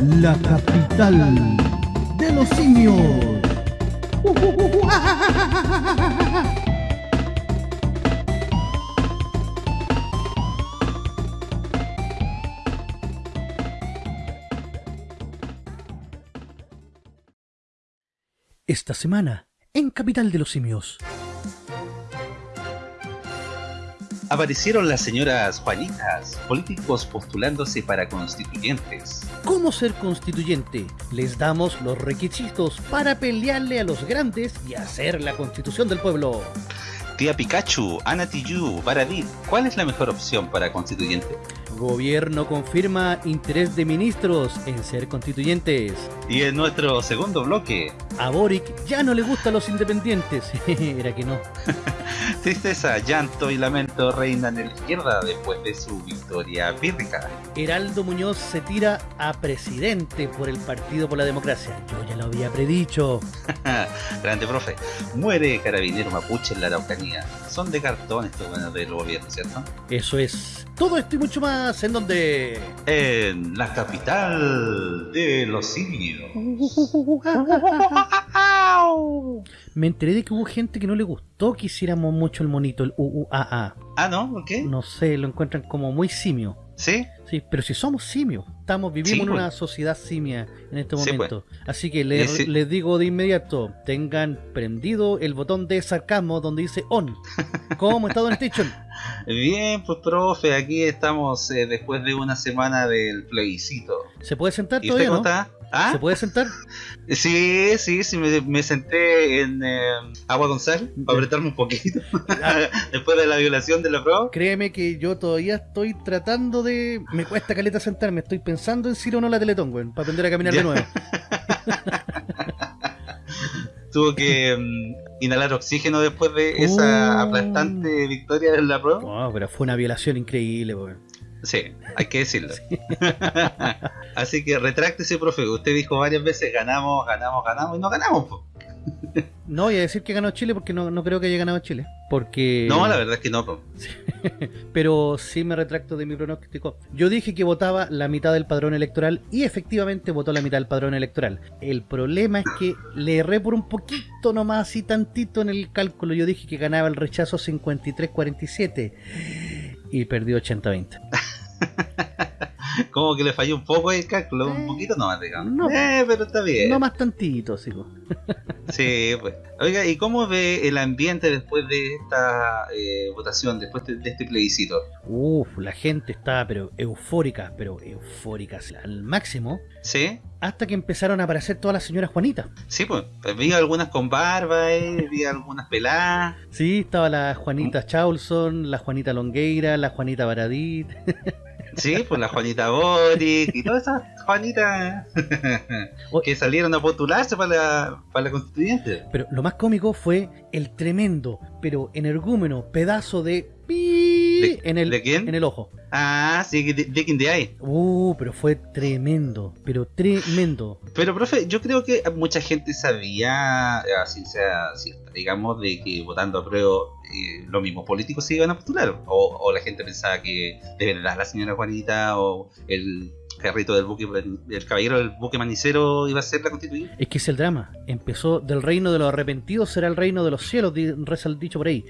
la capital de los simios. Esta semana, en Capital de los Simios. Aparecieron las señoras Juanitas, políticos postulándose para constituyentes. ¿Cómo ser constituyente? Les damos los requisitos para pelearle a los grandes y hacer la constitución del pueblo. Tía Pikachu, Ana Baradit, ¿cuál es la mejor opción para constituyente? Gobierno confirma interés de ministros en ser constituyentes. Y en nuestro segundo bloque... A Boric ya no le gustan los independientes. Era que no. Tristeza, llanto y lamento reinan en la izquierda después de su victoria pírrica. Heraldo Muñoz se tira a presidente por el Partido por la Democracia. Yo ya lo había predicho. Grande profe. Muere carabinero mapuche en la Araucanía. Son de cartón estos buenos del gobierno, ¿cierto? Eso es. Todo esto y mucho más en donde... En la capital de los simios. Me enteré de que hubo gente que no le gustó que hiciéramos mucho el monito, el UUAA. Ah, ¿no? ¿Por qué? No sé, lo encuentran como muy simio. ¿Sí? Sí, pero si somos simios, estamos vivimos Sí, en pues. una sociedad simia en este Sí, momento. Así que les, Y sí. les digo de inmediato, tengan prendido el botón de sarcasmo donde dice on. ¿Cómo está Don Station? Bien, pues profe, aquí estamos eh, después de una semana del plebiscito. ¿Se puede sentar ¿Y usted todavía, cómo no? está? ¿Ah? ¿Se puede sentar? Sí, sí, sí, me, me senté en eh, agua sal para apretarme un poquito después de la violación de la prueba. Créeme que yo todavía estoy tratando de... Me cuesta caleta sentarme, estoy pensando en si o no la Teletón, weón, para aprender a caminar Ya. de nuevo. Tuvo que mm, inhalar oxígeno después de esa Oh. aplastante victoria de la prueba. Oh, pero fue una violación increíble, weón. Sí, hay que decirlo. Así que retráctese, profe. Usted dijo varias veces ganamos, ganamos, ganamos y no ganamos. po. No voy a decir que ganó Chile porque no, no creo que haya ganado Chile. Porque... No, la verdad es que no. po. Pero sí me retracto de mi pronóstico. Yo dije que votaba la mitad del padrón electoral y efectivamente votó la mitad del padrón electoral. El problema es que le erré por un poquito nomás, así tantito en el cálculo. Yo dije que ganaba el rechazo 53-47 y perdió 80-20. Como que le falló un poco el cálculo, Eh, un poquito nomás, digamos. no. Eh, pero está bien. No más tantito, sigo. Sí, pues. Oiga, ¿y cómo ve el ambiente después de esta eh, votación, después de, de este plebiscito? Uf, la gente estaba pero eufórica, pero eufórica al máximo. ¿Sí? Hasta que empezaron a aparecer todas las señoras Juanitas. Sí, pues. Vi algunas con barba, eh, vi algunas peladas. Sí, estaba la Juanita Chaulson, la Juanita Longueira, la Juanita Baradit. Sí, pues la Juanita Boric y todas esas Juanitas que salieron a postularse para la, para la constituyente. Pero lo más cómico fue el tremendo, pero energúmeno pedazo de pi ¿De- en el de quién? en el ojo. Ah, sí, de, de King de ahí. Uh, pero fue tremendo, pero tremendo. Pero, profe, yo creo que mucha gente sabía, así sea cierta, digamos, de que votando a prueba eh, los mismos políticos se iban a postular. O, o la gente pensaba que de verdad la señora Juanita o el carrito del buque, el caballero del buque manicero iba a ser la constituyente. Es que es el drama. Empezó del reino de los arrepentidos será el reino de los cielos, reza el dicho por ahí.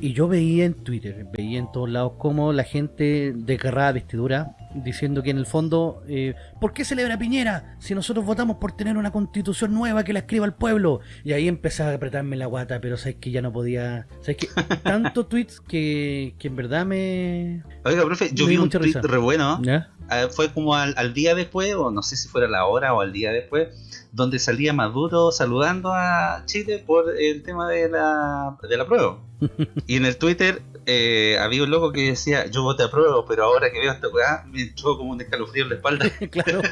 Y yo veía en Twitter, veía en todos lados cómo la gente desgarrada vestidura diciendo que en el fondo, eh, ¿por qué celebra Piñera si nosotros votamos por tener una constitución nueva que la escriba el pueblo? Y ahí empezaba a apretarme la guata, pero sabes que ya no podía. Sabes que tanto tweets que, que en verdad me. Oiga, profe, yo vi un tweet risa. re bueno. ¿Ya? Ah, fue como al, al día después, o no sé si fuera la hora o al día después, donde salía Maduro saludando a Chile por el tema de la, de la prueba. y en el Twitter eh, había un loco que decía, yo voté a prueba, pero ahora que veo esta weá, me entró como un escalofrío en la espalda. claro.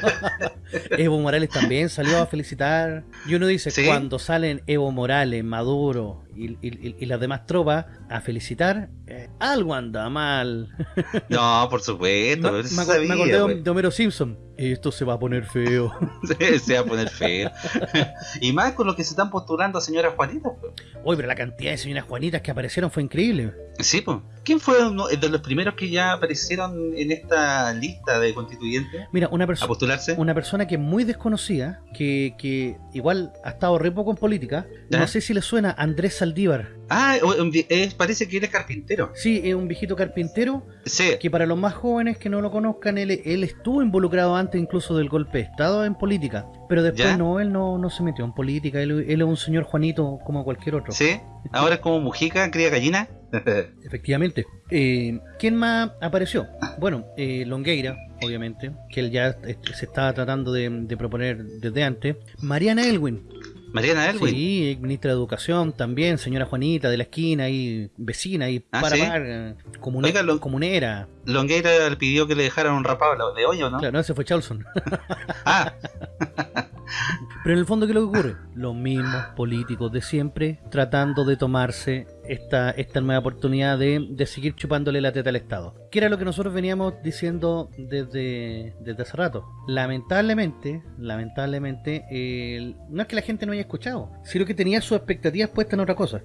Evo Morales también salió a felicitar. Y uno dice, Sí. cuando salen Evo Morales, Maduro y, y- y las demás tropas a felicitar, eh, algo anda mal. No, por supuesto. me, acordé de, pues. de Homero Simpson. Esto se va a poner feo. Se, se va a poner feo. y más con lo que se están postulando a señora Juanita. pues. Uy, pero la cantidad de señoras Juanitas que aparecieron fue increíble. Sí, pues. ¿Quién fue uno de los primeros que ya aparecieron en esta lista de constituyentes Mira, una a persona postularse? una persona que es muy desconocida, que, que igual ha estado re poco en política, no sé si le suena Andrés Saldívar. Ah, es- parece que él es carpintero. Sí, es un viejito carpintero Sí. que para los más jóvenes que no lo conozcan, él, él estuvo involucrado antes incluso del golpe de Estado en política, pero después ¿Ya? no, él no, no se metió en política, él, él es un señor Juanito como cualquier otro. Sí. Ahora es como Mujica, cría gallina. Efectivamente. Eh, ¿Quién más apareció? Bueno, eh, Longueira, obviamente, que él ya se estaba tratando de, de proponer desde antes. Mariana Elwin, Mariana Elwin. sí, ministra de Educación también, señora Juanita de la esquina y vecina y Ah, para ¿sí? par, eh, comune- Oiga, Lon- comunera. Longueira le pidió que le dejaran un rapado de hoyo, ¿no? Claro, no, ese fue Charlson. Ah, Pero en el fondo, ¿qué es lo que ocurre? Los mismos políticos de siempre tratando de tomarse esta, esta nueva oportunidad de, de seguir chupándole la teta al Estado. Que era lo que nosotros veníamos diciendo desde, desde hace rato. Lamentablemente, lamentablemente, eh, no es que la gente no haya escuchado, sino que tenía sus expectativas puestas en otra cosa.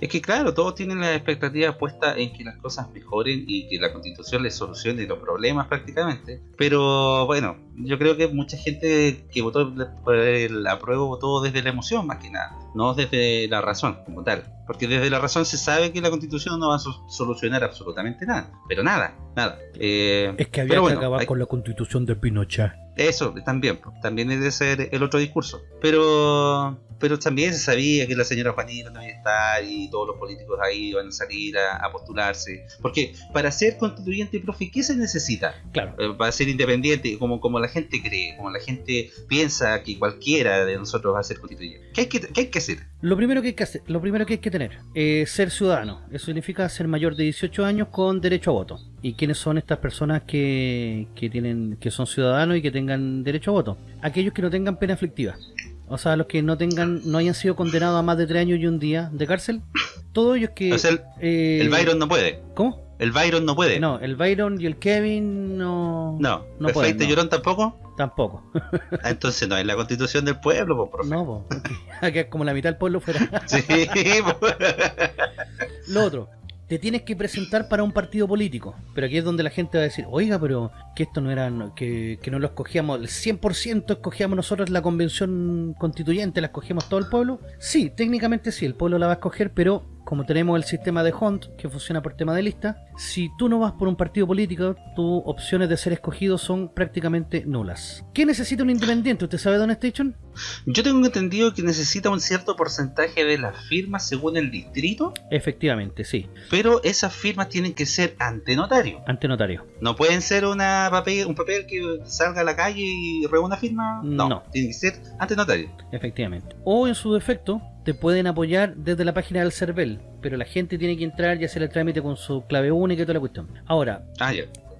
es que claro, todos tienen las expectativas puestas en que las cosas mejoren y que la constitución les solucione los problemas prácticamente. Pero bueno, yo creo que mucha gente que votó por el apruebo votó desde la emoción más que nada, no desde la razón como tal. Porque desde la razón se sabe que la constitución no va a so- solucionar absolutamente nada, pero nada, nada. Eh, Es que había que bueno, acabar hay- con la constitución de Pinochet. Eso, también, también es de ser el otro discurso. Pero pero también se sabía que la señora Juanita no iba a estar y todos los políticos ahí iban a salir a, a postularse. Porque para ser constituyente, profe, ¿qué se necesita? Claro. Eh, Para ser independiente, como, como la gente cree, como la gente piensa que cualquiera de nosotros va a ser constituyente. ¿Qué hay que, qué hay que hacer? Lo primero que hay que hacer, lo primero que hay que tener es ser ciudadano. Eso significa ser mayor de 18 años con derecho a voto. ¿Y quiénes son estas personas que, que tienen que son ciudadanos y que tengan derecho a voto? Aquellos que no tengan pena aflictiva. O sea, los que no tengan no hayan sido condenados a más de 3 años y un día de cárcel. Todos ellos que el, eh, el Byron no puede. ¿Cómo? El Byron no puede. No, el Byron y el Kevin no No. no ¿El pueden, no. Llorón tampoco? tampoco. Ah, Entonces no es la constitución del pueblo, pues, profe. no, po, es como la mitad del pueblo fuera. Sí, pues. Lo otro, te tienes que presentar para un partido político. Pero aquí es donde la gente va a decir, oiga, pero que esto no era, que, que no lo escogíamos, el 100% escogíamos nosotros la convención constituyente, la escogíamos todo el pueblo. Sí, técnicamente sí, el pueblo la va a escoger, pero como tenemos el sistema de Hunt, que funciona por tema de lista, si tú no vas por un partido político, tus opciones de ser escogido son prácticamente nulas. ¿Qué necesita un independiente? ¿Usted sabe, Don Station? Yo tengo entendido que necesita un cierto porcentaje de las firmas según el distrito, Efectivamente, sí, pero esas firmas tienen que ser ante notario. ante notario. No pueden ser una papel, un papel que salga a la calle y reúna firma. No, No. tiene que ser ante notario. Efectivamente. O en su defecto, te pueden apoyar desde la página del CERVEL, pero la gente tiene que entrar y hacer el trámite con su clave única y toda la cuestión. Ahora, Ah,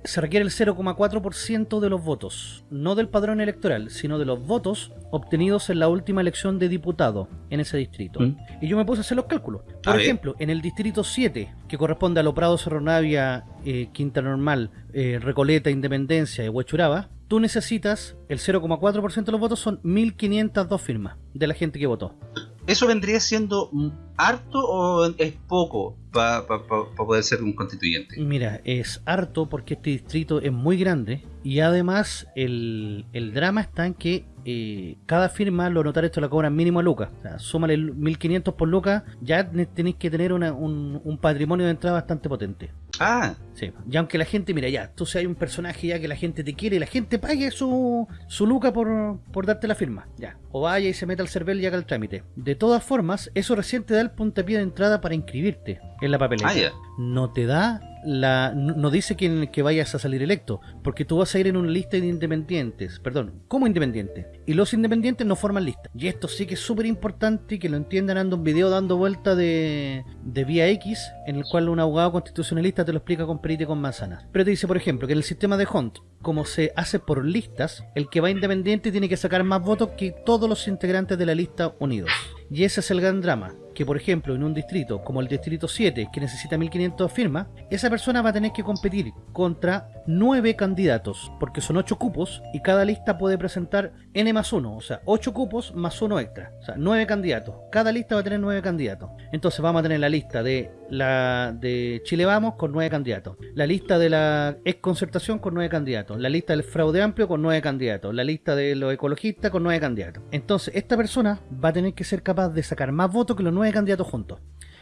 se requiere el 0,4% de los votos, no del padrón electoral, sino de los votos obtenidos en la última elección de diputado en ese distrito. Mm. Y yo me puse a hacer los cálculos. Por A ejemplo, en el distrito 7, que corresponde a Lo Prado, Cerro Navia, eh, Quinta Normal, eh, Recoleta, Independencia y Huechuraba, tú necesitas el 0,4% de los votos, son 1.502 firmas de la gente que votó. ¿Eso vendría siendo harto o es poco para poder ser un constituyente? Mira, es harto porque este distrito es muy grande y además el, el drama está en que eh, cada firma los notarios te la cobran mínimo a lucas. O sea, súmale el 1500 por lucas, ya tenéis que tener una- un, un patrimonio de entrada bastante potente. Ah, Sí, y aunque la gente, mira, ya, tú seas un personaje ya que la gente te quiere y la gente pague su, su luca por, por darte la firma, ya. O vaya y se meta al cervel y haga el trámite. De todas formas, eso recién te da el puntapié de entrada para inscribirte en la papeleta. ah. No te da la. No dice que, que vayas a salir electo, porque tú vas a ir en una lista de independientes, perdón, como independiente. Y los independientes no forman lista. Y esto sí que es súper importante y que lo entiendan. Ando un video dando vuelta de, de Vía X, en el cual un abogado constitucionalista te lo explica con perita y con manzanas. Pero te dice, por ejemplo, que en el sistema de Hunt, como se hace por listas, el que va independiente tiene que sacar más votos que todos los integrantes de la lista unidos. Y ese es el gran drama, que por ejemplo en un distrito como el distrito 7, que necesita 1500 firmas, esa persona va a tener que competir contra 9 candidatos, porque son 8 cupos y cada lista puede presentar N más 1, o sea, 8 cupos más 1 extra, o sea, 9 candidatos. Cada lista va a tener 9 candidatos. Entonces vamos a tener la lista de la de Chile Vamos con 9 candidatos, la lista de la ex concertación con 9 candidatos, la lista del fraude amplio con 9 candidatos, la lista de los ecologistas con 9 candidatos. Entonces, esta persona va a tener que ser capaz de sacar más votos que los 9 candidatos juntos.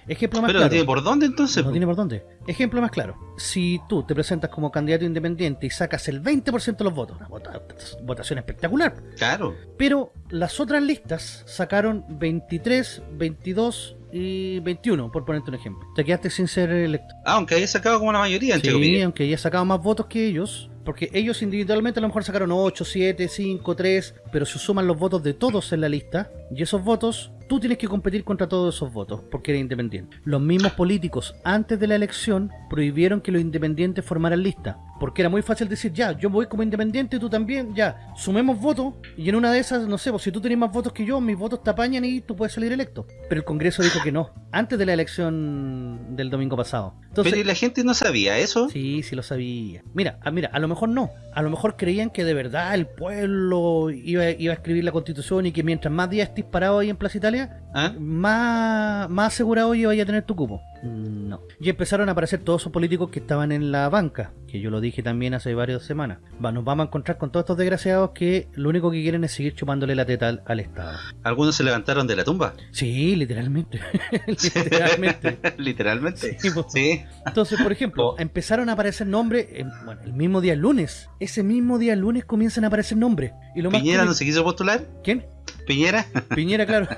Ejemplo más Pero claro. no tiene por dónde entonces. No tiene por dónde. Ejemplo más claro. Si tú te presentas como candidato independiente y sacas el 20% de los votos, una vota- votación espectacular. Claro. Pero las otras listas sacaron 23, 22 y 21, por ponerte un ejemplo. Te quedaste sin ser electo. Ah, aunque haya sacado como la mayoría, entre Sí, comillas. aunque haya sacado más votos que ellos, porque ellos individualmente a lo mejor sacaron 8, 7, 5, 3, pero se suman los votos de todos en la lista, y esos votos, tú tienes que competir contra todos esos votos, porque eres independiente. Los mismos políticos, antes de la elección, prohibieron que los independientes formaran lista, porque era muy fácil decir, ya, yo voy como independiente, tú también, ya, sumemos votos, y en una de esas, no sé, pues si tú tenés más votos que yo, mis votos te apañan y tú puedes salir electo. Pero el Congreso dijo que no, antes de la elección del domingo pasado. Entonces, Pero ¿y la gente no sabía eso? Sí, sí lo sabía. Mira, a, mira, a lo mejor no. A lo mejor creían que de verdad el pueblo iba, iba a escribir la constitución y que mientras más días estés parado ahí en Plaza Italia, ¿Ah? más, más asegurado iba a tener tu cupo. Mm, No. Y empezaron a aparecer todos esos políticos que estaban en la banca, que yo lo dije también hace varias semanas. Va, nos vamos a encontrar con todos estos desgraciados que lo único que quieren es seguir chupándole la teta al, al Estado. Algunos se levantaron de la tumba. Sí, literalmente. literalmente. Literalmente. Sí. Entonces, por ejemplo, Oh. empezaron a aparecer nombres, en- bueno, el mismo día lunes. Ese mismo día lunes comienzan a aparecer nombres. Y lo más ¿Piñera no cómico- se quiso postular? ¿Quién? ¿Piñera? Piñera, claro.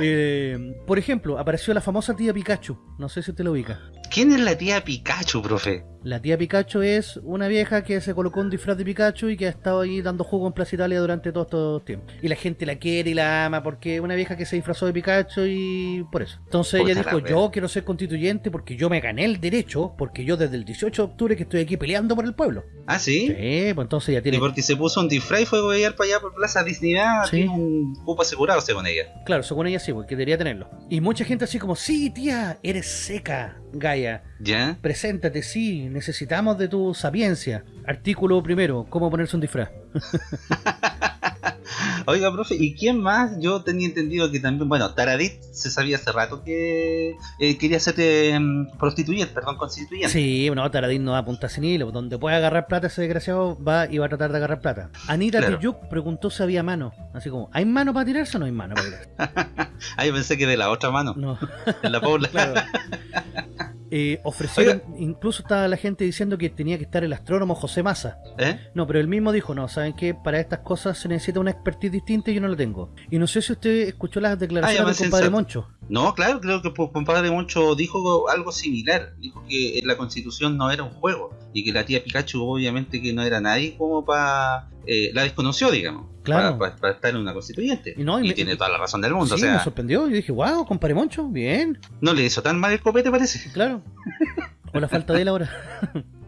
Eh, por ejemplo, apareció la famosa tía Pikachu. No sé si usted lo ubica. ¿Quién es la tía Pikachu, profe? La tía Pikachu es una vieja que se colocó un disfraz de Pikachu y que ha estado ahí dando jugo en Plaza Italia durante todo estos tiempos. Y la gente la quiere y la ama porque es una vieja que se disfrazó de Pikachu y por eso. Entonces Puta ella la dijo, yo quiero ser constituyente porque yo me gané el derecho, porque yo desde el 18 de octubre que estoy aquí peleando por el pueblo. ¿Ah, sí? Sí, pues entonces ya Y tiene... porque se puso un disfraz y fue a huevear para allá por Plaza Disney, ah, Sí. tiene un cupo asegurado según ella. Claro, según ella sí, porque debería tenerlo. Y mucha gente así como, sí, tía, eres seca, Gaia. ¿Ya? Preséntate, sí, necesitamos de tu sapiencia. Artículo primero, cómo ponerse un disfraz. Oiga, profe, ¿y quién más? Yo tenía entendido que también, bueno, Taradit se sabía hace rato que eh, quería ser eh, prostituyente, perdón, constituyente. Sí, bueno, Taradín no va a punta sin hilo. Donde puede agarrar plata ese desgraciado va y va a tratar de agarrar plata. Anita Claro. Tijoux preguntó si había mano. Así como, ¿hay mano para tirarse o no hay mano para tirarse? Ah, yo pensé que de la otra mano, No, de la Paula. claro. Eh, ofrecieron, incluso estaba la gente diciendo que tenía que estar el astrónomo José Massa. ¿Eh? No, pero él mismo dijo, no, ¿saben qué? Para estas cosas se necesita una expertise distinta y yo no la tengo. Y no sé si usted escuchó las Ah, declaraciones me del compadre sensato. Moncho. No, claro, creo que compadre Moncho dijo algo similar. Dijo que la constitución no era un juego y que la tía Pikachu obviamente que no era nadie como para... la desconoció, digamos. Claro. Para estar en una constituyente. Y no, y y me- tiene toda la razón del mundo. sí, o sea, me sorprendió. Yo dije, wow, compadre Moncho, bien, no le hizo tan mal el copete, parece. claro. O la falta de él ahora.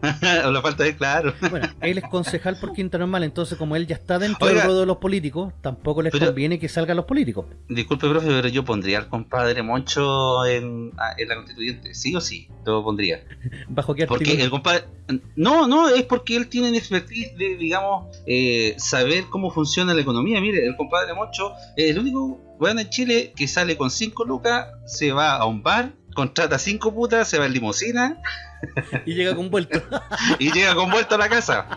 o la falta de claro. Bueno, él es concejal por Quinta Normal, entonces como él ya está dentro Oiga. del ruedo de los políticos, tampoco les Pero- conviene que salgan los políticos. Disculpe, profe, pero yo pondría al compadre Moncho en, ah, en la constituyente. Sí o sí, lo pondría. ¿Bajo qué Porque artículo? el compadre. No, no, es porque él tiene expertise de, digamos, eh, saber cómo funciona la economía. Mire, el compadre Moncho es el único weón en Chile que sale con 5 lucas, se va a un bar, contrata 5 putas, se va en limusina Y llega con vuelto. y llega con vuelta a la casa.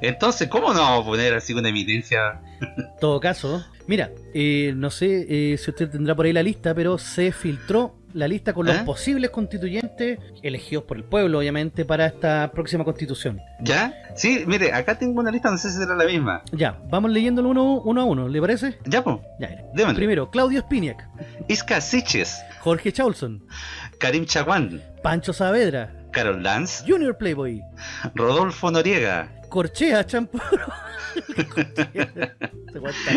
Entonces, ¿cómo no vamos a poner así una evidencia? todo caso, mira, eh, no sé eh, si usted tendrá por ahí la lista, pero se filtró la lista con los ¿Eh? posibles constituyentes elegidos por el pueblo, obviamente, para esta próxima constitución. ¿Ya? Sí, mire, acá tengo una lista, no sé si será la misma. Ya, vamos leyéndolo uno, uno a uno, ¿le parece? Ya, pues, Ya, mira. Primero, Claudio Spiniak, Isca Siches, Jorge Chaulson, Karim Chaguán, Pancho Saavedra, Carol Dance, Junior Playboy, Rodolfo Noriega, Corchea loco.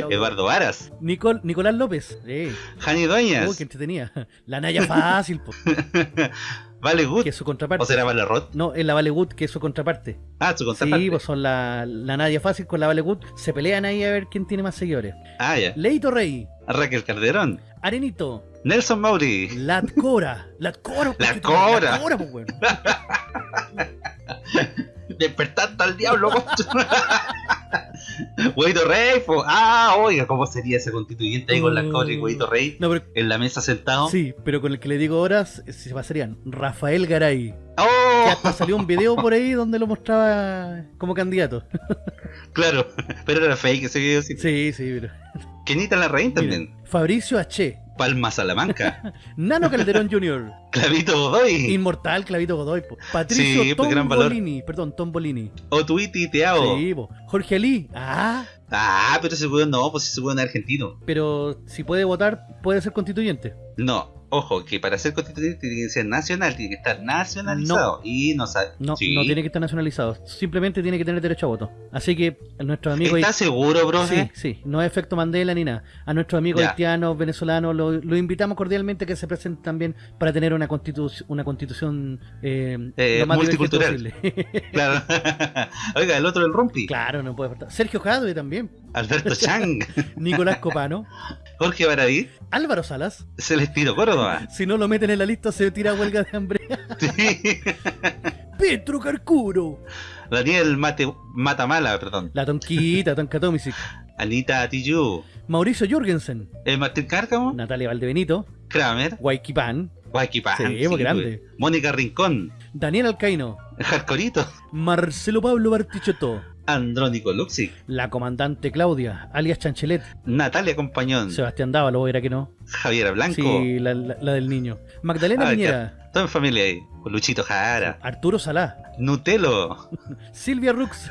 Eduardo Varas, Nicol- Nicolás López, sí. Jani Uy, Dueñas, qué entretenida. La Naya fácil. Vale Good. que es su contraparte. ¿O será Vale? No, es la Vale Good, que es su contraparte. Ah, su contraparte. Sí, pues son la, la Nadia Fácil con la Vale Good. Se pelean ahí a ver quién tiene más seguidores. Ah, ya. Leito Rey, Raquel Calderón. Arenito, Nelson Mauri. Lat Cora. Lat Cora, tiene- Cora. Lat Cora, pues, weón. Despertando al diablo. Huevito Rey, po. Ah, oiga, ¿cómo sería ese constituyente ahí con las cobras y Huevito Rey No, pero en la mesa sentado? Sí, pero con el que le digo ahora se pasarían Rafael Garay. ¡Oh! Que hasta salió un video por ahí donde lo mostraba como candidato. Claro, pero era fake ese video. Sí. Sí, sí, pero. Kenita Larraín también. Miren, Fabricio H. Palma Salamanca. Nano Calderón Jr. Clavito Godoy. Inmortal Clavito Godoy. po. Patricio Sí, pues, gran valor. Tombolini. Perdón, Tombolini. Otuiti Teao. Sí, po. Jorge Ali. Ah, Ah, pero ese weón no, pues ese weón es argentino. pero si puede votar, puede ser constituyente. No, ojo, que para ser constituyente tiene que ser nacional, tiene que estar nacionalizado. Y no. No, Sí. no tiene que estar nacionalizado. Simplemente tiene que tener derecho a voto. Así que a nuestros amigos. ¿Estás seguro, bro? Sí, sí, no es efecto Mandela ni nada. A nuestros amigos Ya. haitianos, venezolanos, lo, lo invitamos cordialmente a que se presenten también para tener una constitución, una constitución eh, Eh, lo más divergente multicultural. posible. Claro. Oiga, el otro, el Rumpi. claro, no puede faltar. Sergio Jadwe también. Alberto Chang. Nicolás Copano. Jorge Baradí. Álvaro Salas. Celestino Córdoba. Si no lo meten en la lista, se tira huelga de hambre. Sí. Petro Carcuro. Daniel Mate, Matamala, perdón. La Tonquita, Tonka Tomisic. Anita Tijoux. Mauricio Jürgensen. Eh, Martín Cárcamo. Natalia Valdebenito. Kramer. Sí, muy grande. Mónica Rincón. Daniel Alcaino. Jarcorito. Marcelo Pablo Bartichotto. Andrónico Luxi. La comandante Claudia, alias Chanchelet. Natalia Compañón. Sebastián Dávalo, era que no. Javiera Blanco. Sí, la, la- la del niño. Magdalena Ah, Piñera. Toda en familia ahí. Luchito Jara. Arturo Salá. Nutelo. Silvia Rux.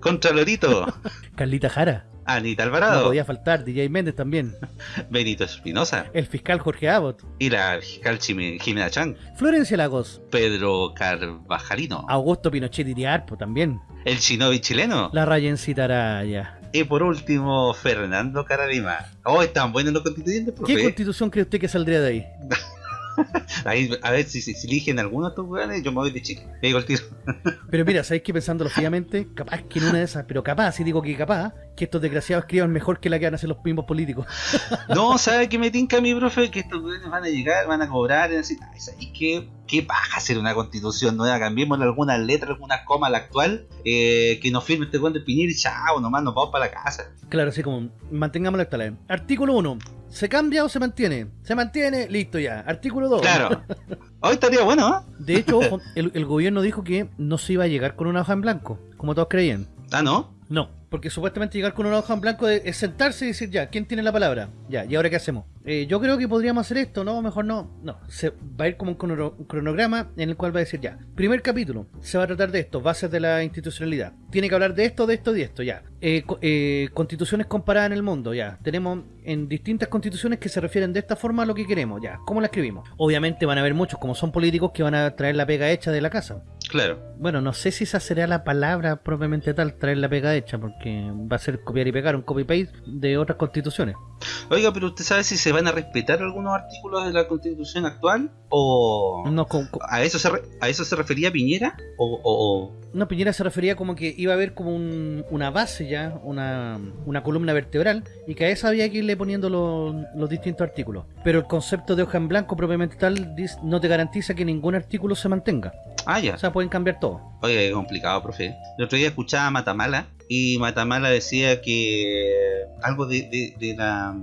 Contralorito. Carlita Jara. Anita No Alvarado. podía faltar. DJ Méndez también. Benito Espinosa. El fiscal Jorge Abbott. Y la fiscal Chime- Jimena Chan. Florencia Lagos. Pedro Carvajalino. Augusto Pinochet Iriarpo también. El Shinobi chileno. La Rayencita Araya. Y por último, Fernando Caradima. Oh, están buenos los constituyentes, ¿Qué profe. constitución cree usted que saldría de ahí? Ahí, a ver si, si, si eligen alguno de estos weones, yo me voy de chico. Me digo el tiro. Pero mira, ¿sabéis que pensándolo fríamente? Capaz que en una de esas, pero capaz, si digo que capaz, que estos desgraciados escriban mejor que la que van a hacer los mismos políticos. No, ¿sabe qué me tinca mi profe? Que estos weones van a llegar, van a cobrar y decir, ay, ¿sabes qué? ¿Qué paja hacer una constitución nueva? Cambiémosle algunas letras, algunas comas a la actual, eh, que nos firme este weón de Piñera y chao, nomás nos vamos para la casa. Claro, así como, mantengámoslo la Artículo 1. ¿Se cambia o se mantiene? Se mantiene, listo ya. Artículo 2. Claro. Hoy estaría bueno, ¿eh? De hecho, el gobierno dijo que no se iba a llegar con una hoja en blanco, como todos creían. Ah, ¿no? No, porque supuestamente llegar con una hoja en blanco es sentarse y decir, ya, ¿quién tiene la palabra? Ya, ¿y ahora qué hacemos? Eh, yo creo que podríamos hacer esto, ¿no? Mejor no. No, se va a ir como un, crono- un cronograma en el cual va a decir, ya, primer capítulo, se va a tratar de esto, bases de la institucionalidad. Tiene que hablar de esto, de esto, de esto, ya. Eh, eh, constituciones comparadas en el mundo, ya. Tenemos en distintas constituciones que se refieren de esta forma a lo que queremos, ya. ¿Cómo la escribimos? Obviamente van a haber muchos, como son políticos, que van a traer la pega hecha de la casa. Claro. Bueno, no sé si esa sería la palabra propiamente tal, traer la pega hecha, porque va a ser copiar y pegar un copy-paste de otras constituciones. Oiga, pero ¿usted sabe si se van a respetar algunos artículos de la constitución actual? ¿O No, a eso se, re- a eso se refería Piñera? ¿O, o- o- no, Piñera se refería como que iba a haber como un- una base ya, una, una columna vertebral, y que a esa había que irle poniendo los, los distintos artículos. Pero el concepto de hoja en blanco propiamente tal no te garantiza que ningún artículo se mantenga. Ah, ya. O sea, pueden cambiar todo. Oiga, qué complicado, profe. El otro día escuchaba a Matamala y Matamala decía que algo de, de- de la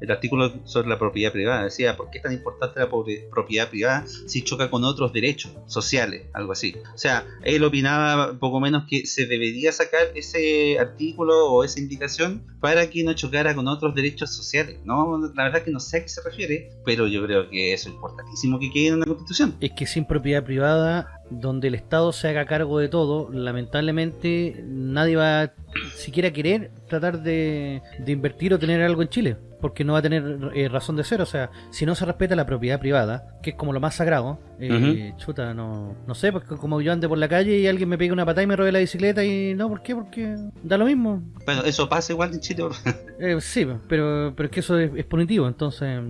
el artículo sobre la propiedad privada decía por qué es tan importante la propiedad privada si choca con otros derechos sociales, algo así. O sea, él opinaba poco menos que se debería sacar ese artículo o esa indicación para que no chocara con otros derechos sociales. No, la verdad que no sé a qué se refiere, pero yo creo que eso es importantísimo que quede en una constitución. Es que sin propiedad privada, donde el Estado se haga cargo de todo, lamentablemente nadie va siquiera querer tratar de invertir o tener algo en Chile. Porque no va a tener eh, razón de ser. O sea, si no se respeta la propiedad privada, que es como lo más sagrado, eh, chuta, no, no sé, porque como yo ande por la calle y alguien me pega una patada y me robe la bicicleta y no, ¿por qué? Porque da lo mismo. Bueno, eso pasa igual en Chile. eh, sí, pero, pero es que eso es punitivo, entonces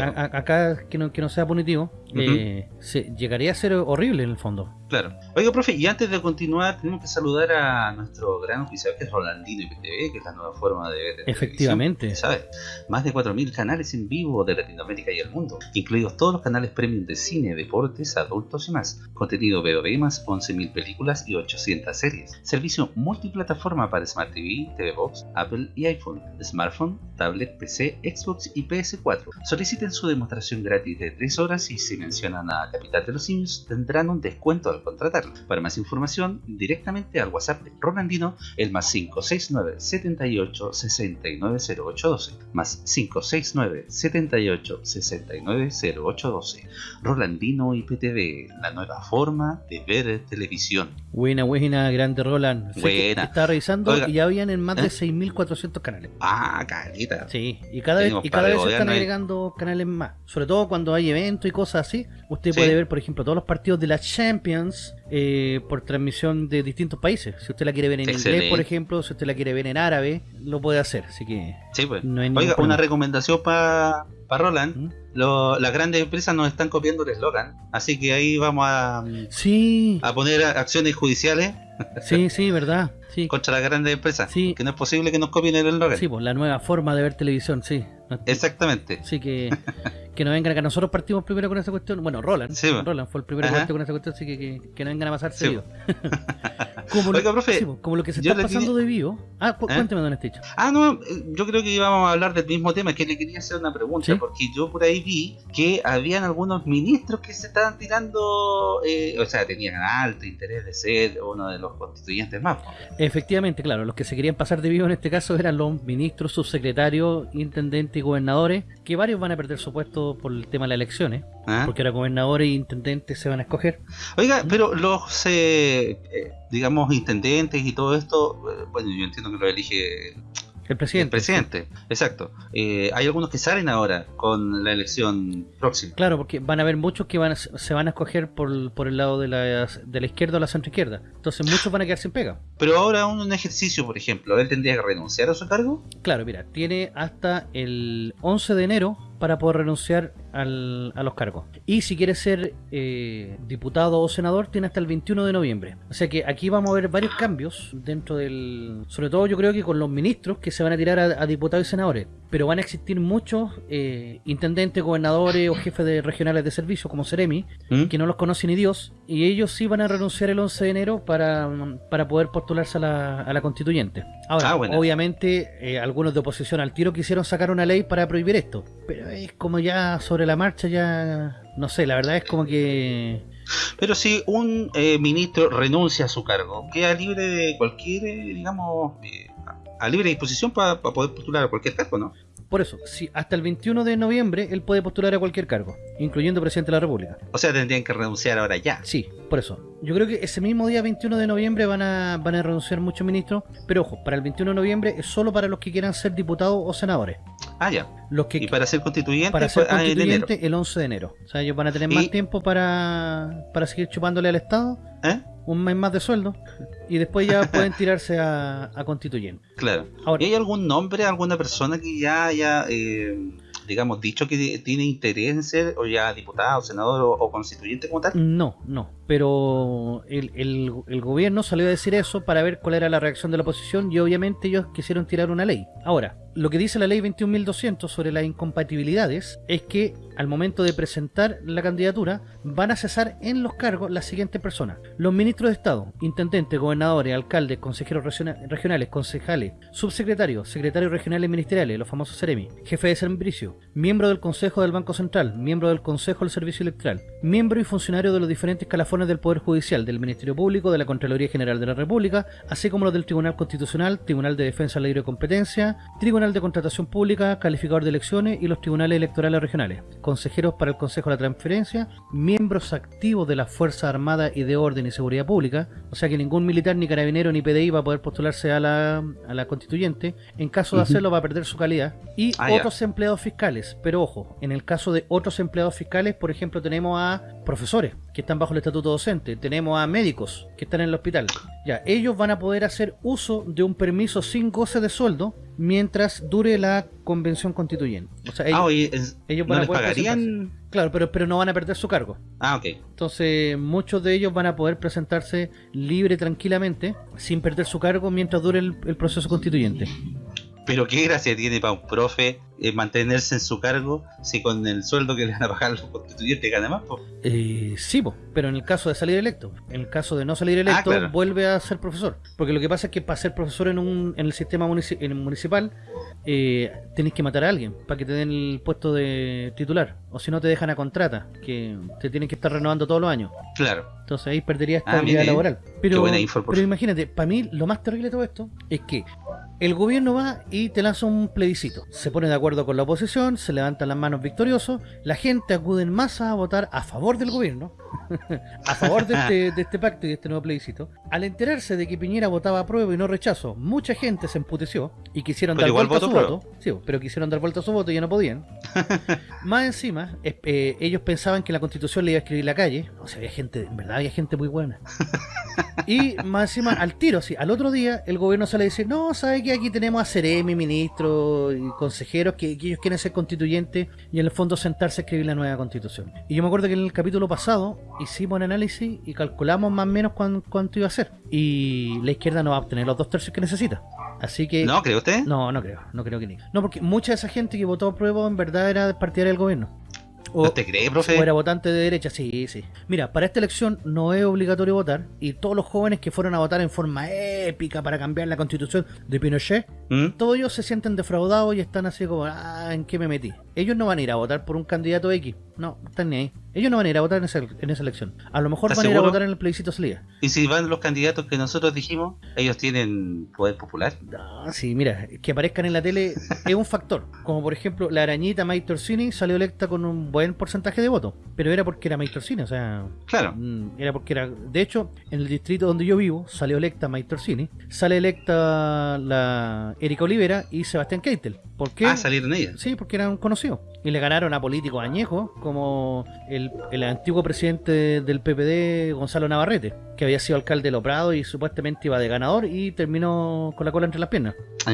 acá que no, que no sea punitivo, eh, se, llegaría a ser horrible en el fondo. Claro. Oiga, profe, y antes de continuar, tenemos que saludar a nuestro gran oficial que es Rolandino IPTV, que es la nueva forma de ver. Efectivamente. ¿Sabes? Más de 4.000 canales en vivo de Latinoamérica y el mundo, incluidos todos los canales premium de cine, deportes, adultos y más. Contenido VOD más 11.000 películas y 800 series. Servicio multiplataforma para Smart TV, TV Box, Apple y iPhone, smartphone, tablet, PC, Xbox y PS4. Solicita en su demostración gratis de 3 horas y si mencionan a Capital de los Simios tendrán un descuento al contratarlo. Para más información, directamente al WhatsApp de Rolandino, el más 569 78 69 0812, más 569 78 69 0812. Rolandino IPTV, la nueva forma de ver televisión. Buena, buena, grande Roland. Buena. Estaba revisando y ya habían en más de 6.400 ¿eh? canales. Ah, carita. Sí, y cada vez, y cada vez están agregando canales más. Sobre todo cuando hay eventos y cosas así. Usted puede ver, por ejemplo, todos los partidos de la Champions eh, por transmisión de distintos países. Si usted la quiere ver en inglés, por ejemplo, si usted la quiere ver en árabe, lo puede hacer. Así que. Pues. Oiga, una recomendación para Roland. ¿Mm? Las grandes empresas nos están copiando el eslogan. Así que ahí vamos a, sí. a poner acciones judiciales. Sí, sí, verdad. Sí. Contra las grandes empresas. Sí. Que no es posible que nos copien el eslogan. Sí, pues la nueva forma de ver televisión, sí. Exactamente. Sí, que, que no vengan acá. Nosotros partimos primero con esa cuestión. Bueno, Roland. Sí, Roland fue el primero que partió con esa cuestión, así que, que, que no vengan a pasar seguido. como, lo, profe, como lo que se está pasando de vivo. Ah, cu ¿Eh? cuénteme, don Esticho. Ah, no, yo creo que íbamos a hablar del mismo tema. Que le quería hacer una pregunta, porque yo por ahí vi que habían algunos ministros que se estaban tirando, eh, o sea, tenían alto interés de ser uno de los constituyentes más. Efectivamente, claro, los que se querían pasar de vivo en este caso eran los ministros, subsecretarios, intendentes y gobernadores, que varios van a perder su puesto por el tema de las elecciones, ¿Ah? porque ahora gobernadores e intendentes se van a escoger. Oiga, pero los, eh, eh, digamos, intendentes y todo esto, bueno, yo entiendo que lo elige el presidente. El presidente, exacto. Eh, hay algunos que salen ahora con la elección próxima. Claro, porque van a haber muchos que van se van a escoger por, por el lado de la, de la izquierda o la centro izquierda. Entonces muchos van a quedar sin pega. Pero ahora un, ejercicio, por ejemplo, ¿él tendría que renunciar a su cargo? Claro, mira, tiene hasta el 11 de enero para poder renunciar al, a los cargos. Y si quiere ser eh, diputado o senador, tiene hasta el 21 de noviembre. O sea que aquí vamos a ver varios cambios dentro del... Sobre todo yo creo que con los ministros que se van a tirar a, diputados y senadores. Pero van a existir muchos eh, intendentes, gobernadores o jefes de regionales de servicio como Ceremi, ¿Mm? que no los conocen ni Dios. Y ellos sí van a renunciar el 11 de enero para, para poder postularse a la, a la constituyente. Ahora, ah, obviamente, eh, algunos de oposición al tiro quisieron sacar una ley para prohibir esto. Pero es como ya sobre la marcha, ya. No sé, la verdad es como que. Pero si un eh, ministro renuncia a su cargo, queda libre de cualquier, eh, digamos, a libre disposición para poder postular a cualquier cargo, ¿no? Por eso, si hasta el 21 de noviembre él puede postular a cualquier cargo, incluyendo presidente de la República. O sea, tendrían que renunciar ahora ya. Sí, por eso. Yo creo que ese mismo día 21 de noviembre van a, van a renunciar muchos ministros, pero ojo, para el 21 de noviembre es solo para los que quieran ser diputados o senadores. Ah, ya. Los que, y para ser constituyente, para ser ah, constituyente el 11 de enero. O sea, ellos van a tener más tiempo para, para seguir chupándole al Estado. ¿Eh? un mes más de sueldo y después ya pueden tirarse a, a constituyente. Claro. ¿Y hay algún nombre, alguna persona que ya haya, eh, digamos, dicho que tiene interés en ser o ya diputado, senador o, constituyente como tal? No, no. Pero el, el, el, gobierno salió a decir eso para ver cuál era la reacción de la oposición y obviamente ellos quisieron tirar una ley. Ahora, lo que dice la ley 21.200 sobre las incompatibilidades es que al momento de presentar la candidatura van a cesar en los cargos las siguientes personas. Los ministros de Estado, intendentes, gobernadores, alcaldes, consejeros regionales, concejales, subsecretarios, secretarios regionales ministeriales, los famosos CEREMI, jefe de servicio, miembro del Consejo del Banco Central, miembro del Consejo del Servicio Electoral, miembro y funcionario de los diferentes calafones del Poder Judicial, del Ministerio Público, de la Contraloría General de la República, así como los del Tribunal Constitucional, Tribunal de Defensa de la Libre Competencia, Tribunal Tribunal de Contratación Pública, Calificador de Elecciones y los Tribunales Electorales Regionales, consejeros para el Consejo de la Transferencia, miembros activos de las Fuerzas Armadas y de Orden y Seguridad Pública, o sea que ningún militar, ni carabinero, ni PDI va a poder postularse a la, a la constituyente, en caso de hacerlo va a perder su calidad, y Ah, ya. otros empleados fiscales, pero ojo, en el caso de otros empleados fiscales, por ejemplo, tenemos a profesores que están bajo el estatuto docente, tenemos a médicos que están en el hospital, ya, ellos van a poder hacer uso de un permiso sin goce de sueldo mientras dure la convención constituyente. O sea, ellos, ah, oye, es- ellos ¿no van a les poder pagarían? claro, pero, pero no van a perder su cargo. Ah, ok. Entonces, muchos de ellos van a poder presentarse libre, tranquilamente, sin perder su cargo mientras dure el, el proceso constituyente. Pero qué gracia tiene para un profe eh, mantenerse en su cargo si con el sueldo que le van a pagar los constituyentes gana más. po? Eh, sí, po, pero en el caso de salir electo, en el caso de no salir electo, Ah, claro. vuelve a ser profesor. Porque lo que pasa es que para ser profesor en, un, en el sistema munici- en el municipal, eh, tenés que matar a alguien para que te den el puesto de titular. O si no, te dejan a contrata, que te tienen que estar renovando todos los años. Claro. Entonces ahí perderías Ah, estabilidad mire. laboral. Pero, pero imagínate, para mí lo más terrible de todo esto es que el gobierno va y te lanza un plebiscito. Se pone de acuerdo con la oposición, se levantan las manos victoriosos, la gente acude en masa a votar a favor del gobierno, a favor de este, de este pacto y de este nuevo plebiscito. Al enterarse de que Piñera votaba a prueba y no rechazo, mucha gente se emputeció y quisieron Pero dar vuelta a su voto. Sí, pero quisieron dar vuelta a su voto y ya no podían. Más encima, eh, ellos pensaban que la constitución le iba a escribir la calle. O sea, había gente, en verdad había gente muy buena. Y más encima, al tiro, sí, al otro día, el gobierno sale a decir, no, ¿sabe que Aquí tenemos a Ceremi, ministros y consejeros que, que ellos quieren ser constituyentes y en el fondo sentarse a escribir la nueva constitución. Y yo me acuerdo que en el capítulo pasado hicimos un análisis y calculamos más o menos cuán- cuánto iba a ser. Y la izquierda no va a obtener los dos tercios que necesita. Así que... ¿No, cree usted? No, no creo, no creo que ni. No, porque mucha de esa gente que votó a prueba en verdad era partidaria del gobierno. O, ¿No te cree, profe? o era votante de derecha, sí, sí. Mira, para esta elección no es obligatorio votar y todos los jóvenes que fueron a votar en forma épica para cambiar la constitución de Pinochet, ¿Mm? todos ellos se sienten defraudados y están así como, ah, ¿en qué me metí? Ellos no van a ir a votar por un candidato X, no, están ni ahí. Ellos no van a ir a votar en esa, en esa elección. A lo mejor ¿Estás van a ir a votar en el plebiscito salida. Y si van los candidatos que nosotros dijimos, ellos tienen poder popular. No, sí, mira, que aparezcan en la tele es un factor. Como por ejemplo, la arañita May Torsini salió electa con un buen porcentaje de votos. Pero era porque era May Torsini, o sea, Claro. mm, era porque era. De hecho, en el distrito donde yo vivo salió electa May Torsini, sale electa la Erika Olivera y Sebastián Keitel. ¿Por qué? Ah, salieron ellas. Sí, porque eran conocidos. Y le ganaron a políticos añejos como el, el antiguo presidente del PPD, Gonzalo Navarrete, que había sido alcalde de Loprado y supuestamente iba de ganador y terminó con la cola entre las piernas. Ah,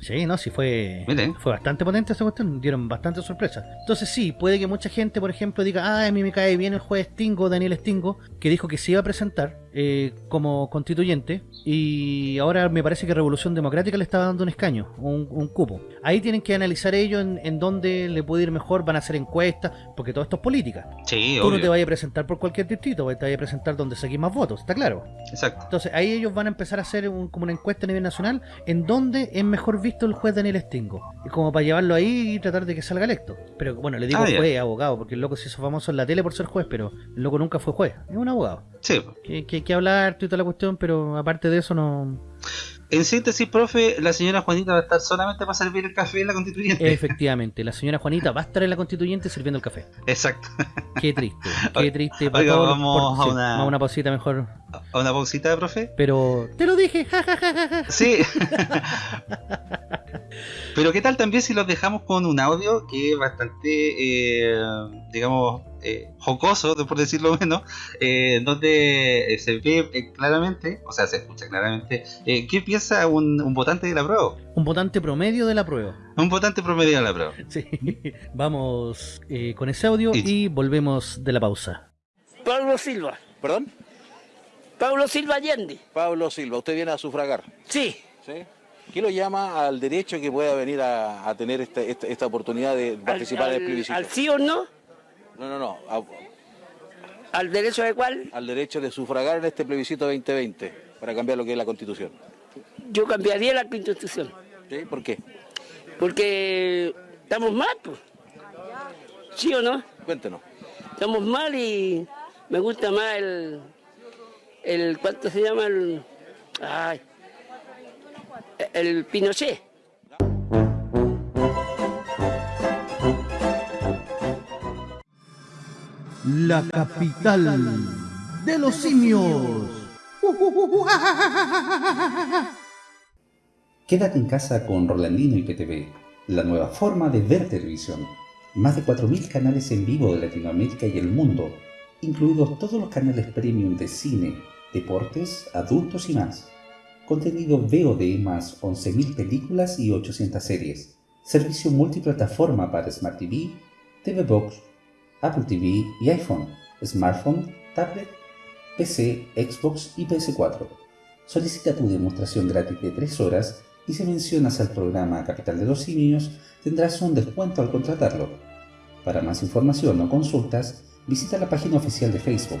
Sí, no, sí fue, Mire. fue bastante potente esa cuestión, dieron bastante sorpresa. Entonces sí, puede que mucha gente, por ejemplo, diga, ah, a mí me cae bien el juez Stingo, Daniel Stingo, que dijo que se iba a presentar eh, como constituyente y ahora me parece que Revolución Democrática le está dando un escaño, un, un cupo. Ahí tienen que analizar ellos en, en dónde le puede ir mejor, van a hacer encuestas, porque todo esto es política. Sí, Tú no te vayas a presentar por cualquier distrito, te vayas a presentar donde saquís más votos, está claro. Exacto. Entonces ahí ellos van a empezar a hacer un- como una encuesta a nivel nacional en donde es mejor visto el juez Daniel Stingo. Y como para llevarlo ahí y tratar de que salga electo. Pero bueno, le digo Ah, juez, abogado, porque el loco se hizo famoso en la tele por ser juez, pero el loco nunca fue juez, es un abogado. Sí. Que, que, que hablar y toda la cuestión, pero aparte de eso no... En síntesis, profe, la señora Juanita va a estar solamente para servir el café en la constituyente. Efectivamente, la señora Juanita va a estar en la constituyente sirviendo el café. Exacto. Qué triste, qué triste. Oiga, todos los- vamos a una- a una pausita mejor. ¿A una pausita, profe? Pero te lo dije, jajajaja. Sí. Pero qué tal también si los dejamos con un audio que es bastante, eh, digamos, eh, jocoso, por decirlo menos, eh, donde eh, se ve claramente, o sea, se escucha claramente, eh, qué piensa un, un votante de la prueba. Un votante promedio de la prueba. Un votante promedio de la prueba. Sí, vamos eh, con ese audio Y- y volvemos de la pausa. Pablo Silva. ¿Perdón? Pablo Silva Allende. Pablo Silva, usted viene a sufragar. Sí. ¿sí? ¿Qué lo llama al derecho que pueda venir a, a tener esta, esta, esta oportunidad de participar al, en el plebiscito? al sí o no, No, no, no. a- al derecho de cuál, al derecho de sufragar en este plebiscito 2020 para cambiar lo que es la constitución. yo cambiaría la constitución. ¿Sí? ¿Por qué? Porque estamos mal, pues. ¿Sí o no? Cuéntenos. Estamos mal y me gusta más el. el ¿Cuánto se llama? El. Ay. El Pinochet. La capital de los simios. Quédate en casa con Rolandino y PTV, la nueva forma de ver televisión. Más de 4.000 canales en vivo de Latinoamérica y el mundo, incluidos todos los canales premium de cine, deportes, adultos y más. Contenido VOD más 11.000 películas y 800 series. Servicio multiplataforma para Smart TV, TV Box, Apple TV y iPhone, smartphone, tablet, PC, Xbox y PS4. Solicita tu demostración gratis de 3 horas y si mencionas al programa Capital de los Simios tendrás un descuento al contratarlo. Para más información o consultas, visita la página oficial de Facebook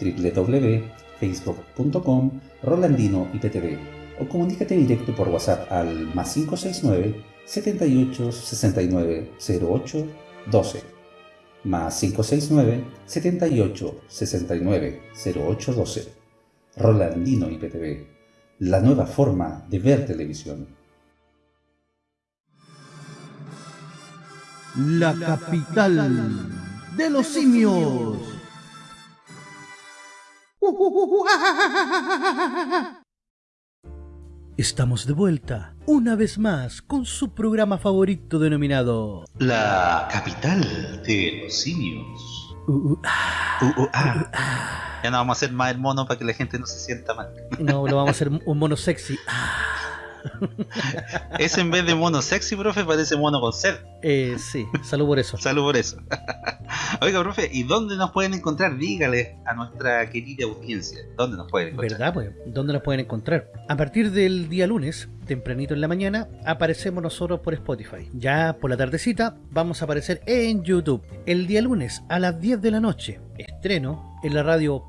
www.facebook.com Rolandino IPTV o comunícate directo por WhatsApp al más 569 78 69 08 12 más 569 78 69 08 12 Rolandino IPTV la nueva forma de ver televisión. La capital de los simios. Estamos de vuelta, una vez más, con su programa favorito denominado... La capital de los simios. Uh, uh, ah, Uh, ah. Ya no vamos a hacer más el mono para que la gente no se sienta mal. no, lo vamos a hacer un mono sexy. Ah, Ese en vez de mono sexy, profe, parece mono con sed. eh, sí, salud por eso. Salud por eso. Oiga, profe, ¿y dónde nos pueden encontrar? Dígale a nuestra querida audiencia. ¿Dónde nos pueden encontrar? ¿Verdad? Pues, ¿dónde nos pueden encontrar? A partir del día lunes, tempranito en la mañana, aparecemos nosotros por Spotify. Ya por la tardecita, vamos a aparecer en YouTube. El día lunes, a las 10 de la noche, estreno en la radio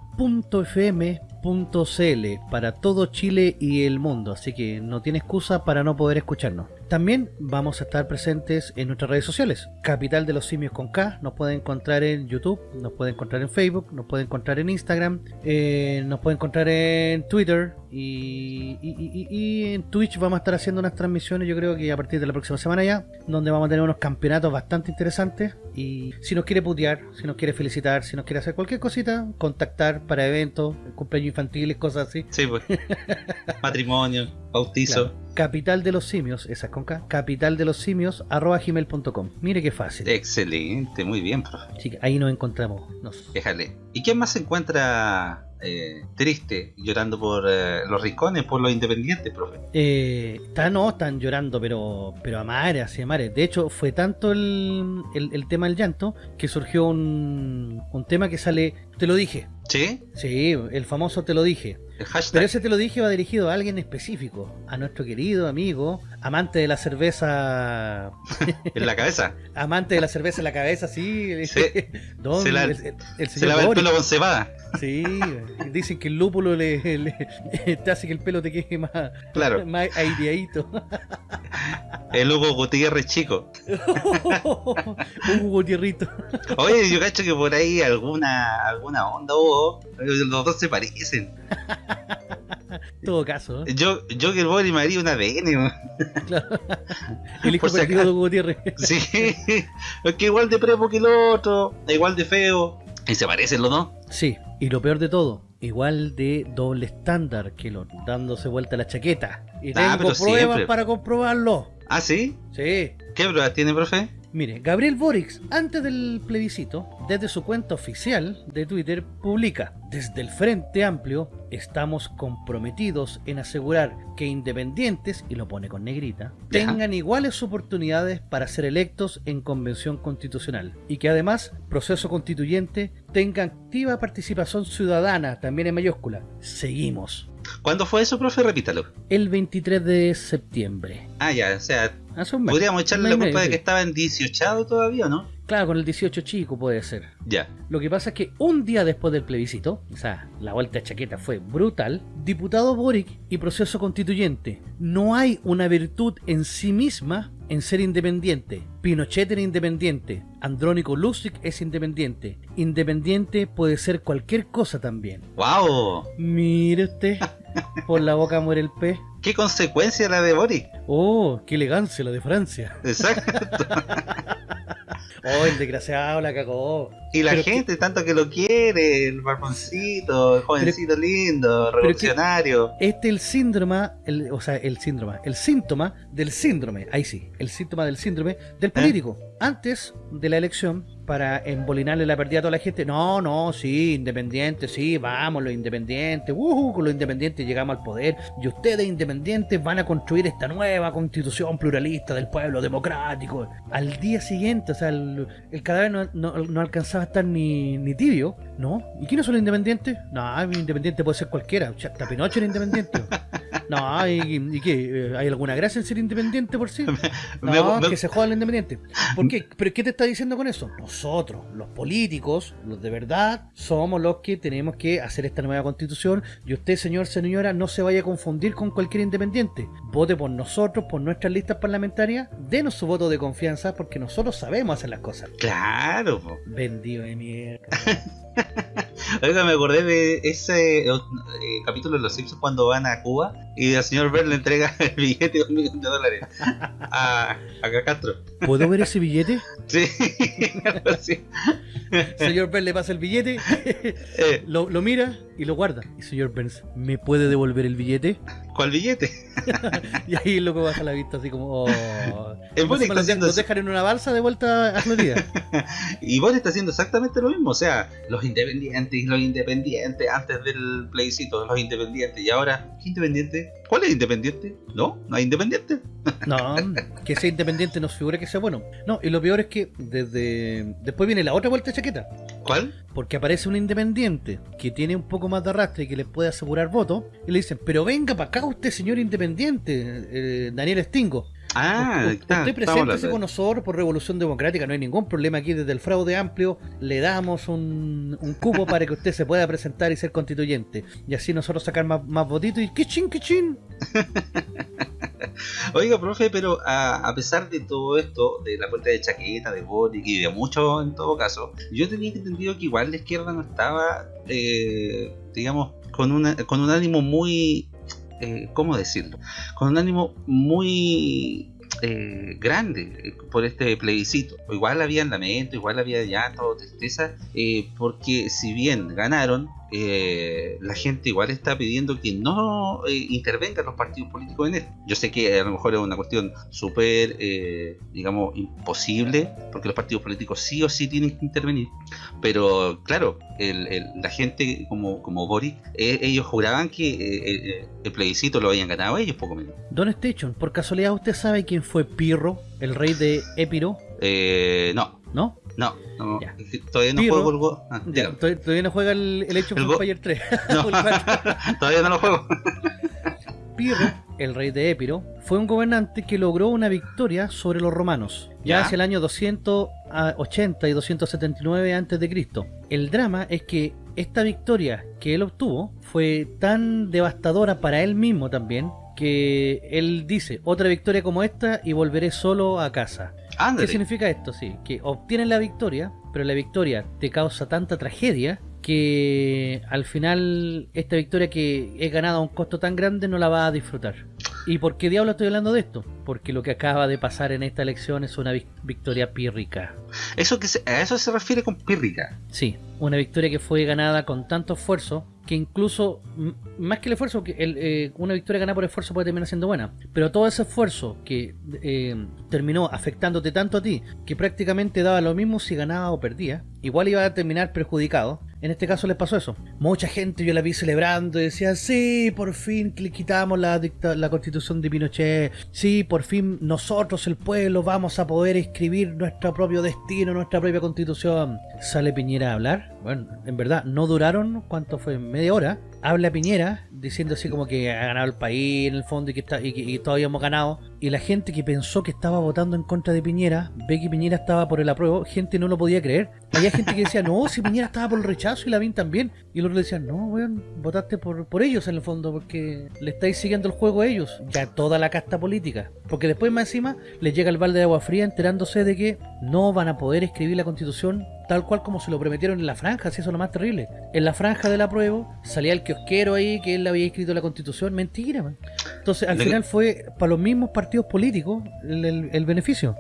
.fm.cl para todo Chile y el mundo, así que no tiene excusa para no poder escucharnos. También vamos a estar presentes en nuestras redes sociales. Capital de los Simios con K, nos pueden encontrar en YouTube, nos pueden encontrar en Facebook, nos pueden encontrar en Instagram, eh, nos pueden encontrar en Twitter y- y en Twitch vamos a estar haciendo unas transmisiones, yo creo que a partir de la próxima semana ya, donde vamos a tener unos campeonatos bastante interesantes y si nos quiere putear, si nos quiere felicitar, si nos quiere hacer cualquier cosita, contactar para eventos, cumpleaños infantiles, cosas así. Sí, pues. Matrimonio, bautizo. Claro. Capital de los simios, esa es con K, capital de los simios, arroba gmail.com. Mire qué fácil. Excelente, muy bien, profe. Que ahí nos encontramos. Nos- Déjale. ¿Y quién más se encuentra eh, triste, llorando por eh, los rincones, por los independientes, profe? Eh, está- no, están llorando, pero pero a mares, así a mares. De hecho, fue tanto el, el, el tema del llanto que surgió un, un tema que sale, te lo dije. ¿Sí? Sí, el famoso te lo dije. El hashtag. Pero ese te lo dije va dirigido a alguien específico, a nuestro querido amigo, amante de la cerveza, En la cabeza. amante de la cerveza en la cabeza, sí. Sí. Don- Se la- el, el- el Se lava el pelo con cebada. Sí, dicen que el lúpulo le, le- te hace que el pelo te quede más, Claro. más aireadito. El Hugo Gutiérrez chico. Un Gutierrito. Oye, yo cacho que por ahí alguna alguna onda Los dos se parecen. En todo caso, ¿eh? Yo, yo que el Bori me haría un ADN. Claro. El hijo perdido de Gutiérrez. Sí. Es que igual de prepo que el otro. Igual de feo. Y se parecen los dos. Sí, y lo peor de todo, igual de doble estándar que lo dándose vuelta la chaqueta. Y Ah, tengo pero pruebas siempre. para comprobarlo. ¿Ah, sí? Sí. ¿Qué pruebas tiene, profe? Mire, Gabriel Boric, antes del plebiscito, desde su cuenta oficial de Twitter, publica, desde el Frente Amplio, estamos comprometidos en asegurar que independientes, y lo pone con negrita, tengan iguales oportunidades para ser electos en convención constitucional, y que además, proceso constituyente, tenga activa participación ciudadana, también en mayúscula. Seguimos. ¿Cuándo fue eso, profe? Repítalo. El 23 de septiembre. Ah, ya, o sea, Hace un mes. podríamos echarle la culpa de que sí. estaba en 18 todavía, ¿no? Claro, con el 18 chico puede ser. Ya. Lo que pasa es que un día después del plebiscito, o sea, la vuelta de chaqueta fue brutal, diputado Boric y proceso constituyente. No hay una virtud en sí misma en ser independiente. Pinochet era independiente, Andrónico Lucic es independiente. Independiente puede ser cualquier cosa también. ¡Wow! Mire usted, por la boca muere el pez. ¿Qué consecuencia la de Boris? Oh, qué elegancia la de Francia. Exacto. Oh, el desgraciado la cagó. Y la Pero gente, tanto que lo quiere, el barboncito, el jovencito lindo, que- revolucionario. Este es el síndrome, el, o sea, el síndrome, el síntoma del síndrome, ahí sí, el síntoma del síndrome del político. Antes de la elección, para embolinarle la pérdida a toda la gente, no, no, sí, independiente, sí, vamos, los independientes, uh, con los independientes llegamos al poder, y ustedes independientes van a construir esta nueva constitución pluralista del pueblo democrático. Al día siguiente, o sea, el, el cadáver no, no- no alcanzaba a estar ni, ni tibio, ¿no? ¿Y quiénes son los independientes? No, independiente puede ser cualquiera, Hasta Pinocho era independiente. No, ¿y, y qué? Eh, ¿Hay alguna gracia en ser independiente por sí? No, que se jodan los independientes. ¿Por qué? ¿Pero qué te está diciendo con eso? Nosotros, los políticos, los de verdad, somos los que tenemos que hacer esta nueva constitución y usted, señor, señora, no se vaya a confundir con cualquier independiente. Vote por nosotros, por nuestras listas parlamentarias, denos su voto de confianza porque nosotros sabemos hacer las cosas. Claro, po. Vendido de mierda. Oiga, me acordé de ese eh, eh, capítulo de Los Simpsons cuando van a Cuba y el señor Bell le entrega el billete de un millón de dólares a, a Castro. ¿Puedo ver ese billete? Sí, así. Señor Burns le pasa el billete, Eh, lo, lo mira y lo guarda. Y señor Burns, ¿me puede devolver el billete? ¿Cuál billete? Y ahí loco baja la vista así como... Oh. El está haciendo los dejan en una balsa de vuelta a Florida. Y vos está haciendo exactamente lo mismo. O sea, los independientes los independientes antes del plebiscito, los independientes. Y ahora, ¿qué independiente? ¿Cuál es independiente? No, no hay independiente. No, que sea independiente nos figura que sea bueno. No, y lo peor es que desde después viene la otra vuelta de chaqueta. ¿Cuál? Porque aparece un independiente que tiene un poco más de arrastre y que les puede asegurar votos. Y le dicen, pero venga para acá usted, señor independiente, eh, Daniel Stingo. Ah, U- está, usted preséntese con nosotros por Revolución Democrática, no hay ningún problema aquí desde el fraude amplio, le damos un, un cupo para que usted se pueda presentar y ser constituyente. Y así nosotros sacar más, más votitos y ¡kichín, kichín! Oiga, profe, pero a, a pesar de todo esto, de la vuelta de chaqueta, de Boric y de mucho en todo caso, yo tenía entendido que igual la izquierda no estaba, eh, digamos, con, una, con un ánimo muy, eh, ¿cómo decirlo? Con un ánimo muy eh, grande eh, por este plebiscito. Igual había lamento, igual había llanto, tristeza, porque si bien ganaron, eh, la gente igual está pidiendo que no eh, intervengan los partidos políticos en esto. Yo sé que a lo mejor es una cuestión súper, eh, digamos, imposible, porque los partidos políticos sí o sí tienen que intervenir, pero claro, el- el- la gente como, como Boric, eh, ellos juraban que el plebiscito lo habían ganado ellos, poco menos. Don Station, por casualidad usted sabe quién fue Pirro, el rey de Épiro, Eh, no, ¿no? No, no, Ya. todavía no Pirro. juego el go- ah, Ya, todavía, no juega el, el Age of El go- Empires 3. No. O el cuatro. todavía no lo juego. Pirro, el rey de Épiro, fue un gobernante que logró una victoria sobre los romanos, ya Ya. hacia el año 280 y 279 a.C. El drama es que esta victoria que él obtuvo fue tan devastadora para él mismo también, que él dice, otra victoria como esta y volveré solo a casa. ¿Qué significa esto? Sí, que obtienes la victoria, pero la victoria te causa tanta tragedia que al final esta victoria que he ganado a un costo tan grande no la vas a disfrutar. ¿Y por qué diablo estoy hablando de esto? Porque lo que acaba de pasar en esta elección es una vic- victoria pírrica. Eso que se- a eso se refiere con pírrica. Sí, una victoria que fue ganada con tanto esfuerzo que incluso, más que el esfuerzo, que el, eh, una victoria ganada por esfuerzo puede terminar siendo buena, pero todo ese esfuerzo que eh, terminó afectándote tanto a ti, que prácticamente daba lo mismo si ganaba o perdía, igual iba a terminar perjudicado. En este caso les pasó eso. Mucha gente yo la vi celebrando y decía, sí, por fin le quitamos la, la constitución de Pinochet, sí, por fin nosotros, el pueblo, vamos a poder escribir nuestro propio destino, nuestra propia constitución. Sale Piñera a hablar. Bueno, en verdad, no duraron, ¿cuánto fue? Media hora. Habla Piñera diciendo así como que ha ganado el país en el fondo y que, está, y todavía hemos ganado. Y la gente que pensó que estaba votando en contra de Piñera, ve que Piñera estaba por el apruebo, gente no lo podía creer. Había gente que decía, no, si Piñera estaba por el rechazo y Lavín también. Y el otro le decían, no, weón, votaste por, por ellos en el fondo, porque le estáis siguiendo el juego a ellos. Ya toda la casta política. Porque después más encima les llega el balde de agua fría enterándose de que no van a poder escribir la constitución tal cual como se lo prometieron en la franja, si eso es lo más terrible. En la franja del apruebo salía el kiosquero ahí que él había escrito la constitución, mentira, man. Entonces al Le- final fue para los mismos partidos políticos el, el- el beneficio.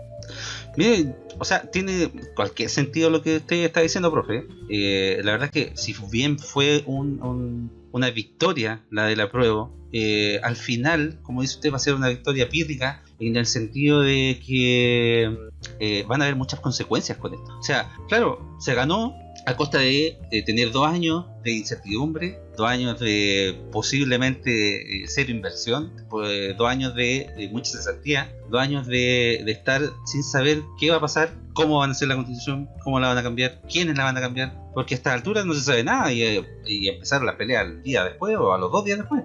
Mire, o sea, tiene cualquier sentido lo que usted está diciendo, profe. Eh, la verdad es que si bien fue un, un, una victoria la de la prueba, eh, al final, como dice usted, va a ser una victoria pírrica en el sentido de que eh, van a haber muchas consecuencias con esto. O sea, claro, se ganó a costa de, tener dos años de incertidumbre, dos años de posiblemente eh, cero inversión, pues, dos años de, mucha cesantía, dos años de, estar sin saber qué va a pasar, cómo van a hacer la constitución, cómo la van a cambiar, quiénes la van a cambiar, porque a estas alturas no se sabe nada y, eh, y empezaron la pelea al día después o a los dos días después.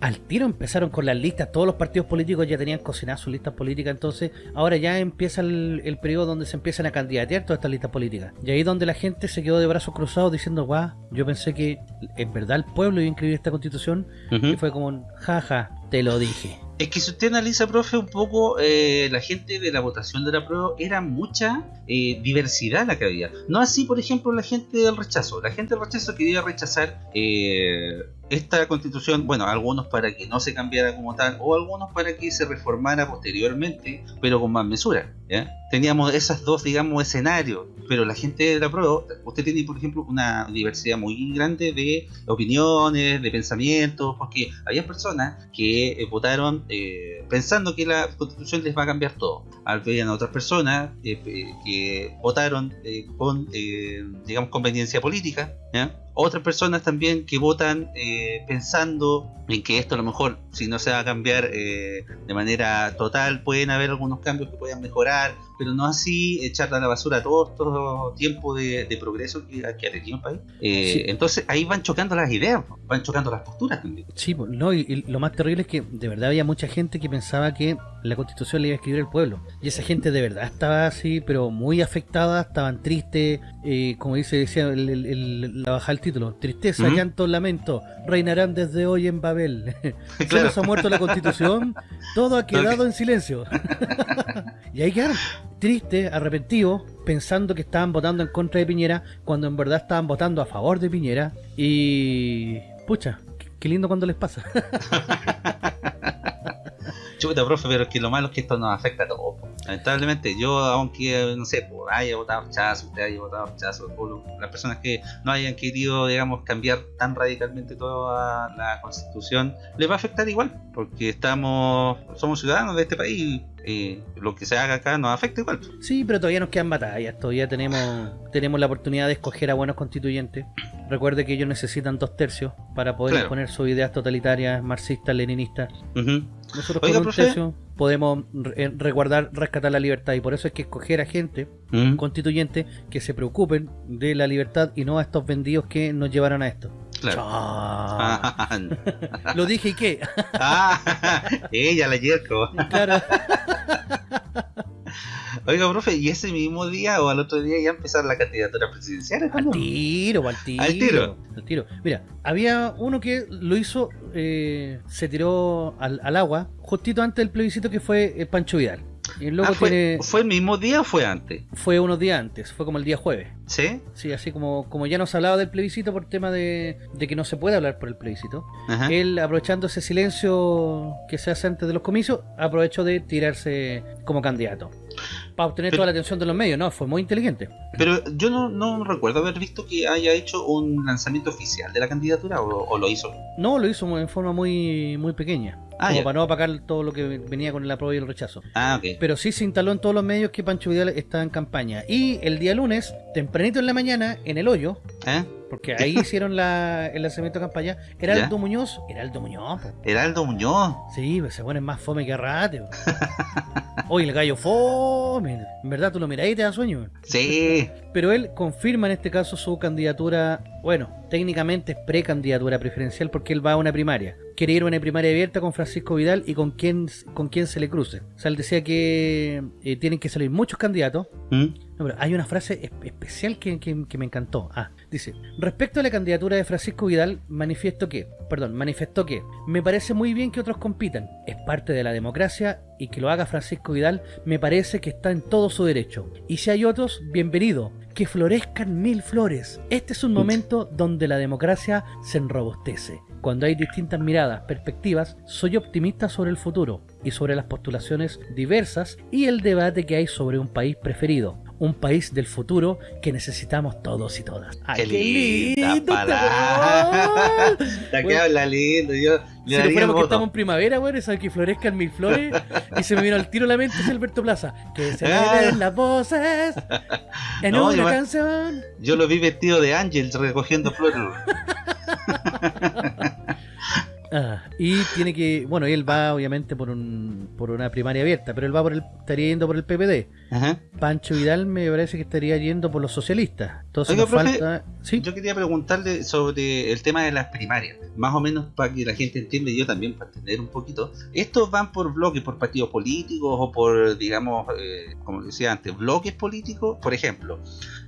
Al tiro empezaron con las listas, todos los partidos políticos ya tenían cocinadas sus listas políticas, entonces ahora ya empieza el, el periodo donde se empiezan a candidatear todas estas listas políticas. Y ahí donde la gente se quedó de brazos cruzados diciendo, guau, yo pensé que en verdad el pueblo iba a inscribir esta constitución, y fue como, jaja, te lo dije. Es que si usted analiza, profe, un poco eh, la gente de la votación de la prueba, era mucha eh, diversidad la que había. No así, por ejemplo, la gente del rechazo. La gente del rechazo quería rechazar eh, esta constitución, bueno, algunos para que no se cambiara como tal, o algunos para que se reformara posteriormente, pero con más mesura. Teníamos esas dos, digamos, escenarios. Pero la gente de la prueba, usted tiene, por ejemplo, una diversidad muy grande de opiniones, de pensamientos, porque había personas que eh, votaron eh, pensando que la constitución les va a cambiar todo. Habían otras personas eh, eh, que votaron eh, con, digamos, conveniencia política. ¿ya? Otras personas también que votan eh, pensando en que esto a lo mejor, si no se va a cambiar eh, de manera total, pueden haber algunos cambios que puedan mejorar, pero no así echar a la basura todo este tiempo de, de progreso que, que ha tenido el país. Eh, Sí. Entonces ahí van chocando las ideas, van chocando las posturas también. Sí, no, y, y lo más terrible es que de verdad había mucha gente que pensaba que la constitución le iba a escribir el pueblo. Y esa gente de verdad estaba así, pero muy afectada, estaban tristes, eh, como dice decía el, el- el- la baja del título, tristeza, llanto, lamento, reinarán desde hoy en Babel. Se Claro. nos ha muerto la constitución, todo ha quedado en silencio. y ahí quedaron, tristes, arrepentidos, pensando que estaban votando en contra de Piñera, cuando en verdad estaban votando a favor de Piñera. Y... Pucha, qué- lindo cuando les pasa. Chuta, profe, pero es que lo malo es que esto nos afecta a todos. Lamentablemente, yo, aunque, no sé, haya votado rechazo, usted haya votado rechazo, las personas que no hayan querido, digamos, cambiar tan radicalmente toda la constitución, les va a afectar igual, porque estamos, somos ciudadanos de este país y lo que se haga acá nos afecta igual. Sí, pero todavía nos quedan batallas, todavía tenemos tenemos la oportunidad de escoger a buenos constituyentes. Recuerde que ellos necesitan dos tercios para poder Claro. imponer sus ideas totalitarias, marxistas, leninistas. Ujú. Nosotros Oiga, con un profe. tercio podemos re- eh, resguardar, rescatar la libertad y por eso hay que escoger a gente constituyente que se preocupen de la libertad y no a estos vendidos que nos llevaron a esto. Claro. Lo dije y qué. ah, ella la yerco. claro. Oiga, profe, ¿y ese mismo día o al otro día ya empezar la candidatura presidencial? Al tiro, al tiro. Al tiro. al tiro. Mira, había uno que lo hizo, eh, se tiró al, al agua justito antes del plebiscito que fue eh, Pancho Vidal. Y el loco Ah, ¿fue, tiene, ¿Fue el mismo día o fue antes? fue unos días antes, fue como el día jueves. ¿Sí? Sí, así como, como ya nos hablaba del plebiscito por tema de, de que no se puede hablar por el plebiscito. Ajá. Él, aprovechando ese silencio que se hace antes de los comicios, aprovechó de tirarse como candidato. Para obtener Pero- toda la atención de los medios, ¿no? Fue muy inteligente. Pero yo no, no recuerdo haber visto que haya hecho un lanzamiento oficial de la candidatura o, o lo hizo. No, lo hizo en forma muy, muy pequeña. Ah, como ya. para no apagar todo lo que venía con el apruebo y el rechazo. Ah, ok. Pero sí se instaló en todos los medios que Pancho Vidal estaba en campaña. Y el día lunes, tempranito en la mañana, en el hoyo, ¿Eh? porque ahí hicieron la, el lanzamiento de campaña, Heraldo Muñoz, Heraldo Muñoz, po. Heraldo Muñoz. sí, pues se ponen más fome que rate. Oye, el gallo fome. En verdad, tú lo miras y te da sueño. Sí. Pero él confirma en este caso su candidatura, bueno, técnicamente es precandidatura preferencial porque él va a una primaria. Quiere ir a una primaria abierta con Francisco Vidal y con quien, con quien se le cruce. O sea, él decía que eh, tienen que salir muchos candidatos. ¿Mm? No, pero hay una frase es- especial que, que- que me encantó. Ah, dice, respecto a la candidatura de Francisco Vidal, manifiesto que, perdón, manifestó que me parece muy bien que otros compitan, es parte de la democracia y que lo haga Francisco Vidal me parece que está en todo su derecho. Y si hay otros, bienvenido, que florezcan mil flores. Este es un momento donde la democracia se enrobustece. Cuando hay distintas miradas, perspectivas, soy optimista sobre el futuro y sobre las postulaciones diversas y el debate que hay sobre un país preferido. Un país del futuro que necesitamos todos y todas. ¡Ay, Qué linda lindo! La que Bueno. habla lindo, yo Si no daría fuéramos que voto. estamos en primavera, weón, de que florezcan mil flores y se me vino al tiro la mente es Alberto Plaza. Que se Ah. ven las voces en No, una canción. Yo lo vi vestido de ángel recogiendo flores. Ah, y tiene que, bueno, él va obviamente por un por una primaria abierta, pero él va por el estaría yendo por el PPD. Ajá. Pancho Vidal me parece que estaría yendo por los socialistas. Entonces Oiga, nos profe, falta, sí, Yo quería preguntarle sobre el tema de las primarias, más o menos para que la gente entienda y yo también para entender un poquito. ¿Estos van por bloques, por partidos políticos o por, digamos, eh, como decía antes, bloques políticos? Por ejemplo,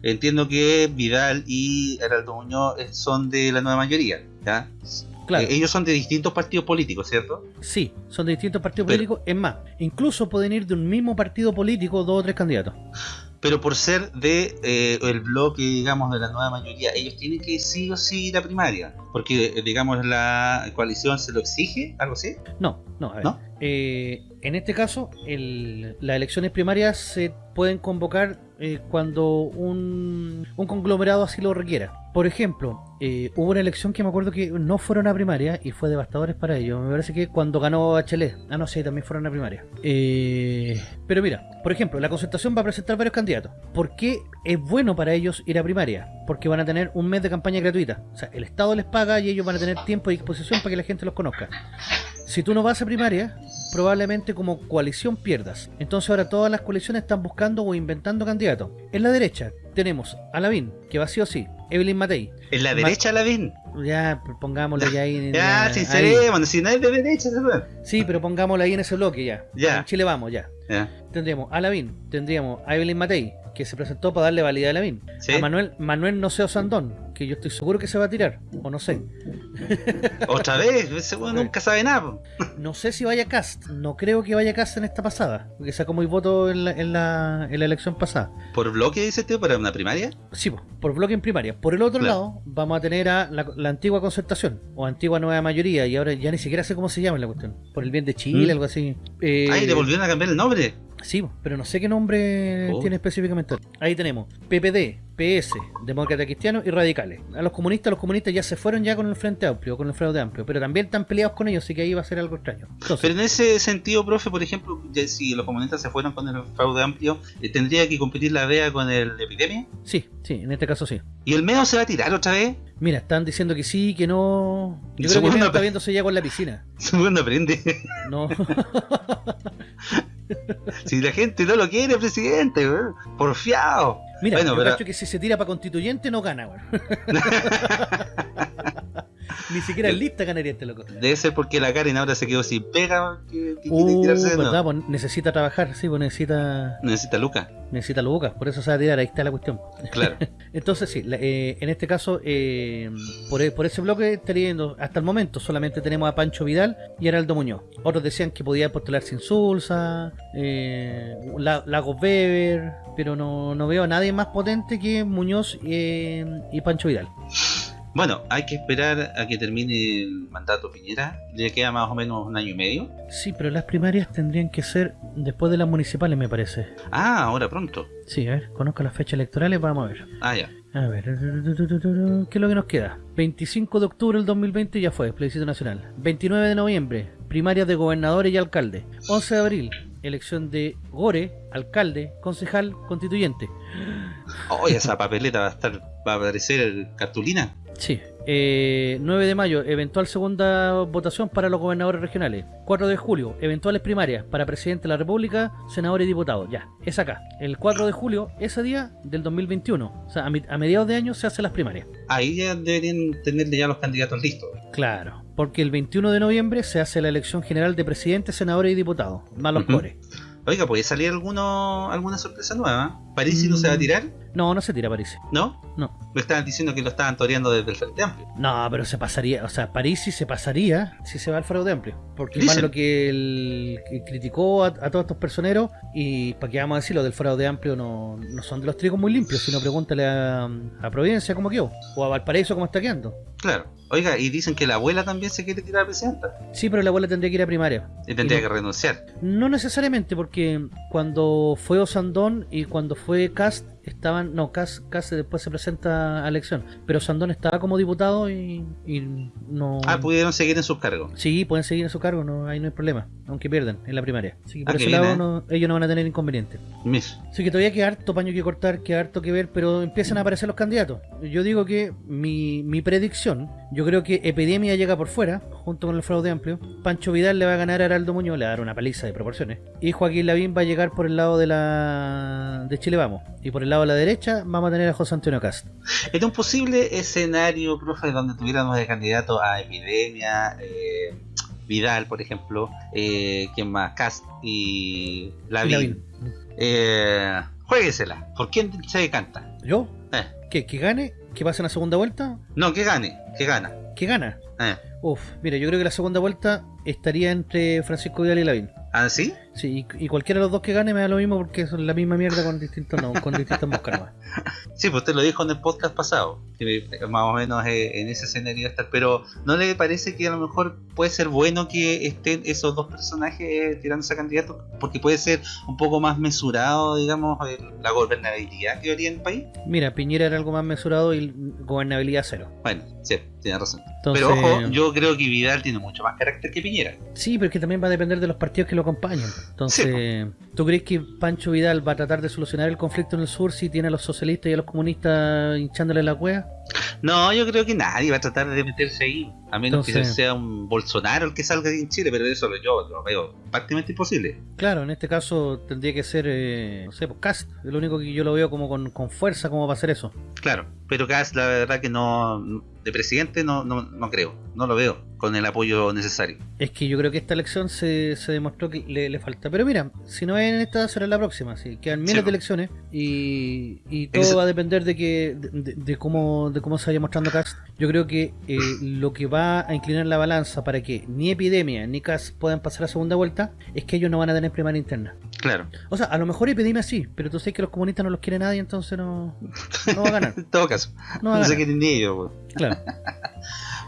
entiendo que Vidal y Heraldo Muñoz eh, son de la nueva mayoría, ¿ya? Claro. Eh, ellos son de distintos partidos políticos, ¿cierto? Sí, son de distintos partidos Pero- políticos. Es más, incluso pueden ir de un mismo partido político dos o tres candidatos. Pero por ser de eh, el bloque, digamos, de la nueva mayoría, ellos tienen que sí o sí ir a primaria. Porque, eh, digamos, la coalición se lo exige, algo así. No, no, a ver. ¿No? Eh, en este caso, el- las elecciones primarias se pueden convocar eh, cuando un, un conglomerado así lo requiera. Por ejemplo, eh, hubo una elección que me acuerdo que no fueron a primaria y fue devastadores para ellos. Me parece que cuando ganó Bachelet. Ah, no sé, también fueron a primaria. Eh, pero mira, por ejemplo, la concertación va a presentar varios candidatos. ¿Por qué es bueno para ellos ir a primaria? Porque van a tener un mes de campaña gratuita. O sea, el Estado les paga y ellos van a tener tiempo y disposición para que la gente los conozca. Si tú no vas a primaria, probablemente como coalición pierdas. Entonces ahora todas las coaliciones están buscando o inventando candidatos. En la derecha tenemos a Lavín, que va sí o sí, Evelyn Matei. En la derecha, Lavín. Ya, pongámosle ya ahí. Ya, ahí. sincerémonos, si no es de derecha, es de- Sí, pero pongámosle ahí en ese bloque ya. Ya. En Chile vamos, ya. Ya. Tendríamos a Lavín, tendríamos a Evelyn Matei, que se presentó para darle validez a Lavín. Sí. A Manuel, Manuel Noseo Sandón, que yo estoy seguro que se va a tirar, o no sé. Otra vez, ese weón nunca sabe nada. No sé si vaya Cast, no creo que vaya Cast en esta pasada, porque sacó muy voto en la, en la, en la elección pasada. ¿Por bloque dice tío para una primaria? Sí, po, por bloque en primaria. Por el otro Claro. lado, vamos a tener a la, la antigua concertación, o antigua nueva mayoría, y ahora ya ni siquiera sé cómo se llama la cuestión. Por el bien de Chile, ¿Mm? algo así. Eh, Ay, le volvieron a cambiar el nombre. Sí, pero no sé qué nombre Oh. tiene específicamente. Ahí tenemos PPD, PS, Demócrata Cristiano y Radicales. A los comunistas, los comunistas ya se fueron ya con el Frente Amplio, con el Fraude Amplio, pero también están peleados con ellos, así que ahí va a ser algo extraño. Entonces, Pero en ese sentido, profe, por ejemplo, ya si los comunistas se fueron con el fraude amplio, eh, ¿tendría que competir la DEA con el de epidemia? sí, sí, en este caso sí. ¿Y el MEO se va a tirar otra vez? Mira, están diciendo que sí, que no. Yo creo que Meo está viéndose ya con la piscina. Segundo aprende. No. si la gente no lo quiere, presidente, weón. Porfiado. Mira, Bueno, yo pero- que si se tira para constituyente no gana, weón. Ni siquiera lista ganaría este loco. Debe ser porque la Karen ahora se quedó sin pega. Que, que Uh, tirarse pues necesita trabajar, sí, pues necesita Necesita Luca, necesita lucas, por eso se va a tirar, ahí está la cuestión. claro. Entonces sí, la- eh, en este caso, eh, por, por ese bloque yendo, hasta el momento solamente tenemos a Pancho Vidal y a Heraldo Muñoz. Otros decían que podía postularse Insulsa, eh, La- Lagos Weber, pero no, no veo a nadie más potente que Muñoz eh, y Pancho Vidal. Bueno, hay que esperar a que termine el mandato Piñera. Le queda más o menos un año y medio. Sí, pero las primarias tendrían que ser después de las municipales, me parece. Ah, ahora pronto. Sí, a ver, conozco las fechas electorales, vamos a ver. Ah, ya. A ver, ¿qué es lo que nos queda? 25 de octubre del 2020 ya fue, plebiscito nacional. 29 de noviembre, primarias de gobernadores y alcalde. 11 de abril, elección de Gore, alcalde, concejal, constituyente. Oh, esa papeleta va a estar, va a aparecer cartulina. Sí. Eh, 9 de mayo, eventual segunda votación para los gobernadores regionales. 4 de julio, eventuales primarias para presidente de la República, senadores y diputados. Ya, es acá. El 4 de julio, ese día del 2021. O sea, a, mi- a mediados de año se hacen las primarias. Ahí ya deberían tenerle ya los candidatos listos. Claro, porque el 21 de noviembre se hace la elección general de presidentes, senadores y diputados, más los core. Oiga, ¿puede salir alguno, alguna sorpresa nueva? ¿París no se va a tirar? No, no se tira a París. ¿No? No. Me estaban diciendo que lo estaban toreando desde el Frente Amplio. No, pero se pasaría, o sea, París sí se pasaría si se va al fraude amplio. Porque Dicen. más lo que él que criticó a, a todos estos personeros, y para qué vamos a decir, los del fraude amplio no, no son de los trigos muy limpios, sino pregúntale a, a Providencia cómo quedó, o a Valparaíso cómo está quedando. Claro. Oiga, y dicen que la abuela también se quiere tirar a presidenta. Sí, pero la abuela tendría que ir a primaria. Y tendría Y no- que renunciar. No necesariamente, porque cuando fue Osandón y cuando fue Cast estaban. No, Cast, Cast después se presenta a elección. Pero Osandón estaba como diputado y, y no. Ah, pudieron seguir en sus cargos. Sí, pueden seguir en su cargo, no, ahí no hay problema, aunque pierdan en la primaria. Así que por Ah, ese lado bien, ¿eh? no- ellos no van a tener inconveniente. Mis. Así que todavía queda harto paño que cortar, queda harto que ver, pero empiezan a aparecer los candidatos. Yo digo que mi, mi predicción, yo creo que Epidemia llega por fuera, junto con el fraude amplio. Pancho Vidal le va a ganar a Araldo Muñoz, le va a dar una paliza de proporciones. Y Joaquín Lavín va a llegar por el lado de la de Chile Vamos. Y por el lado de la derecha vamos a tener a José Antonio Cast. En un posible escenario, profe, donde tuviéramos de candidato a Epidemia, eh, Vidal, por ejemplo, eh, ¿quién más? Cast y Lavín. Eh, jueguesela. ¿Por quién se decanta? ¿Yo? Eh, ¿Qué? ¿Que gane? ¿Que pase en la segunda vuelta? no, que gane, que gana. ¿Que gana? Eh. Uf, mira, yo creo que la segunda vuelta estaría entre Francisco Vidal y Lavín. ¿Ah, sí? Sí, y, y cualquiera de los dos que gane me da lo mismo porque son la misma mierda con distintos no, con distintas moscas nomás. Sí, pues usted lo dijo en el podcast pasado, que más o menos eh, en ese escenario estar, pero ¿no le parece que a lo mejor puede ser bueno que estén esos dos personajes eh, tirándose a candidato? Porque puede ser un poco más mesurado, digamos, la gobernabilidad que habría en el país. Mira, Piñera era algo más mesurado y gobernabilidad cero. Bueno, sí, tiene razón. Entonces, Pero ojo, yo creo que Vidal tiene mucho más carácter que Piñera. Sí, pero es que también va a depender de los partidos que lo acompañen. Entonces, ¿tú crees que Pancho Vidal va a tratar de solucionar el conflicto en el sur si tiene a los socialistas y a los comunistas hinchándole la cueva? No, yo creo que nadie va a tratar de meterse ahí, a menos que Entonces- sea un Bolsonaro el que salga en Chile, pero eso lo- yo lo veo prácticamente imposible. Claro, en este caso tendría que ser, eh, no sé, pues Cast. Es lo único que yo lo veo como con, con fuerza como va a hacer eso. Claro, pero Kass la verdad que no, de presidente no, no, no creo, no lo veo con el apoyo necesario. Es que yo creo que esta elección se, se demostró que le, le falta. Pero mira, si no es en esta, será la próxima. Si quedan miles Sí, de po. elecciones y, y todo va a depender de que de, de- de cómo de cómo se vaya mostrando Cast. Yo creo que eh, lo que va a inclinar la balanza para que ni Epidemia ni Cast puedan pasar a segunda vuelta es que ellos no van a tener primaria interna. Claro, O sea, a lo mejor Epidemia sí, pero tú sabes que los comunistas no los quiere nadie, entonces no, no va a ganar. en todo caso, No va a no se ganar. quieren ni ellos. pues. Claro.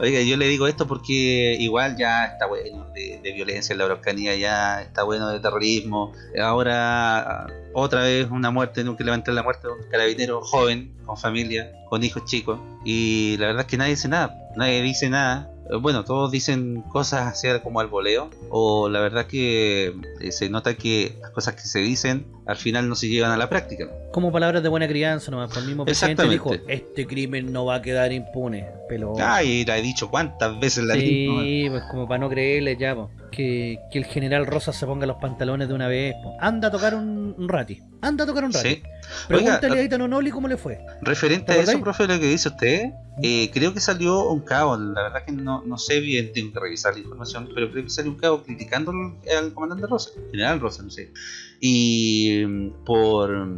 Oiga, yo le digo esto porque igual ya está bueno de, violencia en la Araucanía, ya está bueno de terrorismo. Ahora otra vez una muerte, nunca levanté la muerte de un carabinero joven, con familia, con hijos chicos. Y la verdad es que nadie dice nada, nadie dice nada. Eh, Bueno, todos dicen cosas así como al voleo, o la verdad que eh, se nota que las cosas que se dicen al final no se llevan a la práctica. Como palabras de buena crianza nomás. Por el mismo presidente dijo, este crimen no va a quedar impune. Pero... Ay, la he dicho cuántas veces la misma. Sí, pues como para no creerle ya, po. Que, que el general Rosa se ponga los pantalones de una vez. Anda a tocar un, un rati. Anda a tocar un rati. Sí. Pregúntale Oiga, a Itano Noli cómo le fue. Referente ¿Te a eso, profe, lo que dice usted, eh, creo que salió un cabo, la verdad que no, no sé bien, tengo que revisar la información, pero creo que salió un cabo criticando al, al comandante Rosa, general Rosa, no sé. Y mm, por,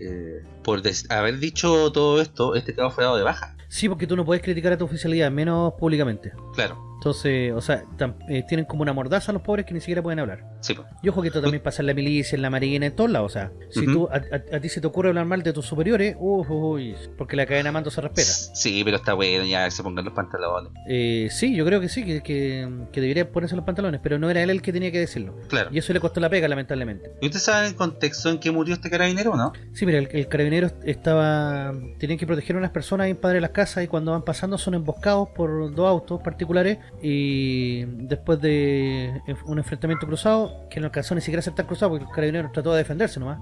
eh, por haber dicho todo esto, este cabo fue dado de baja. Sí, porque tú no puedes criticar a tu oficialidad, menos públicamente. Claro, Entonces, o sea, eh, tienen como una mordaza los pobres que ni siquiera pueden hablar. sí, pues. Y ojo que esto también pasa en la milicia, en la marina, en todos lados. O sea, si Ujú. tú, a, a- a ti se te ocurre hablar mal de tus superiores, uy, uy, porque la cadena de mando se respeta. Sí, pero está bueno, ya que se pongan los pantalones. Eh, sí, yo creo que sí, que, que, que debería ponerse los pantalones, pero no era él el que tenía que decirlo. Claro. Y eso le costó la pega, lamentablemente. ¿Y usted sabe el contexto en que murió este carabinero o no? Sí, mira, el, el carabinero estaba. Tenían que proteger a unas personas en Padre de las Casas y cuando van pasando son emboscados por dos autos particulares y después de un enfrentamiento cruzado, que no alcanzó ni siquiera a ser tan cruzado porque el carabinero trató de defenderse nomás.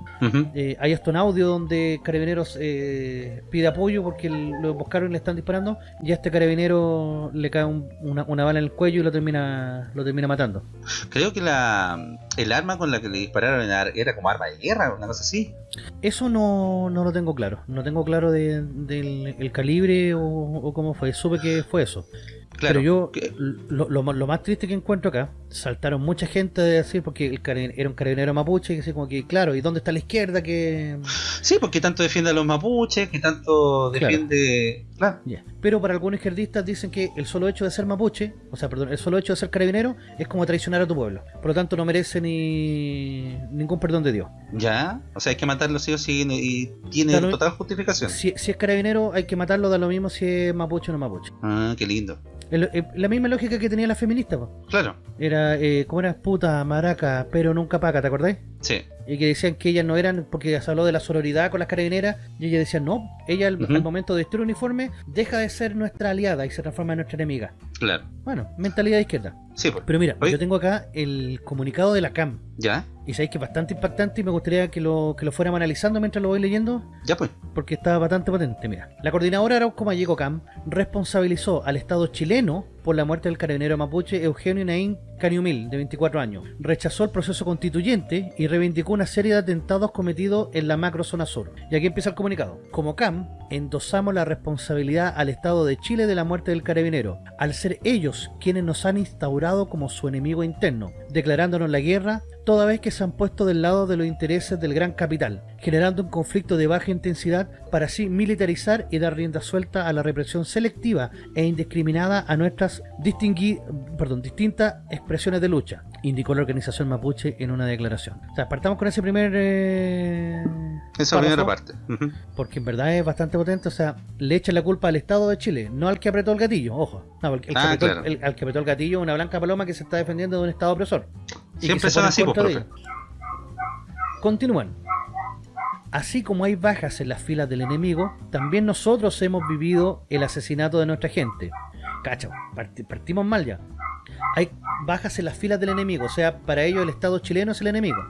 Eh, hay hasta un audio donde Carabineros eh, pide apoyo porque lo emboscaron y le están disparando y a este carabinero le cae un- una, una bala en el cuello y lo termina lo termina matando. Creo que la, el arma con la que le dispararon era como arma de guerra, una cosa así. Eso no, no lo tengo claro. No tengo claro de- del el calibre o, o cómo fue. Supe que fue eso. Claro. Pero yo, que- lo, lo lo más triste que encuentro acá, saltaron mucha gente de decir, porque el era un carabinero mapuche, que así como que, claro, ¿y dónde está la izquierda? que Sí, porque tanto defiende a los mapuches, que tanto defiende... Claro. Pero para algunos izquierdistas dicen que el solo hecho de ser mapuche, o sea, perdón, el solo hecho de ser carabinero es como traicionar a tu pueblo. Por lo tanto, no merece ni ningún perdón de Dios. Ya, o sea, hay que matarlo sí o sí y tiene total justificación. Si, si es carabinero, hay que matarlo, da lo mismo si es mapuche o no mapuche. Ah, qué lindo. El- el- la misma lógica que tenía la feminista, po. Claro, Era, eh, ¿cómo era? Puta, maraca, pero nunca paca, ¿te acordáis? sí. Y que decían que ellas no eran, porque se habló de la sororidad con las carabineras, y ellas decían, no, ella al, momento de vestir uniforme deja de ser nuestra aliada y se transforma en nuestra enemiga. Claro. Bueno, mentalidad de izquierda. Sí, pues. Pero mira, Oye. yo tengo acá el comunicado de la CAM. Ya, Y sabéis que es bastante impactante y me gustaría que lo, que lo fuéramos analizando mientras lo voy leyendo, ya pues. porque está bastante potente. Mira, la coordinadora Arauco Mayeco CAM responsabilizó al Estado chileno por la muerte del carabinero mapuche Eugenio Naín Caniumil, de 24 años. Rechazó el proceso constituyente y reivindicó una serie de atentados cometidos en la macrozona sur. Y aquí empieza el comunicado. Como CAM, endosamos la responsabilidad al Estado de Chile de la muerte del carabinero, al ser ellos quienes nos han instaurado como su enemigo interno, declarándonos la guerra toda vez que se han puesto del lado de los intereses del gran capital, generando un conflicto de baja intensidad para así militarizar y dar rienda suelta a la represión selectiva e indiscriminada a nuestras perdón, distintas expresiones de lucha, indicó la organización mapuche en una declaración. O sea, partamos con ese primer... eh, Esa primera parte. Porque en verdad es bastante potente, o sea, le echan la culpa al Estado de Chile, no al que apretó el gatillo, ojo. No, el, el Ah, apretó, claro. el- al que apretó el gatillo una blanca paloma que se está defendiendo de un Estado opresor. Siempre son así, pues, profe. Continúan. Así como hay bajas en las filas del enemigo, también nosotros hemos vivido el asesinato de nuestra gente. Parti- partimos mal ya. Hay bajas en las filas del enemigo, o sea, para ellos el Estado chileno es el enemigo.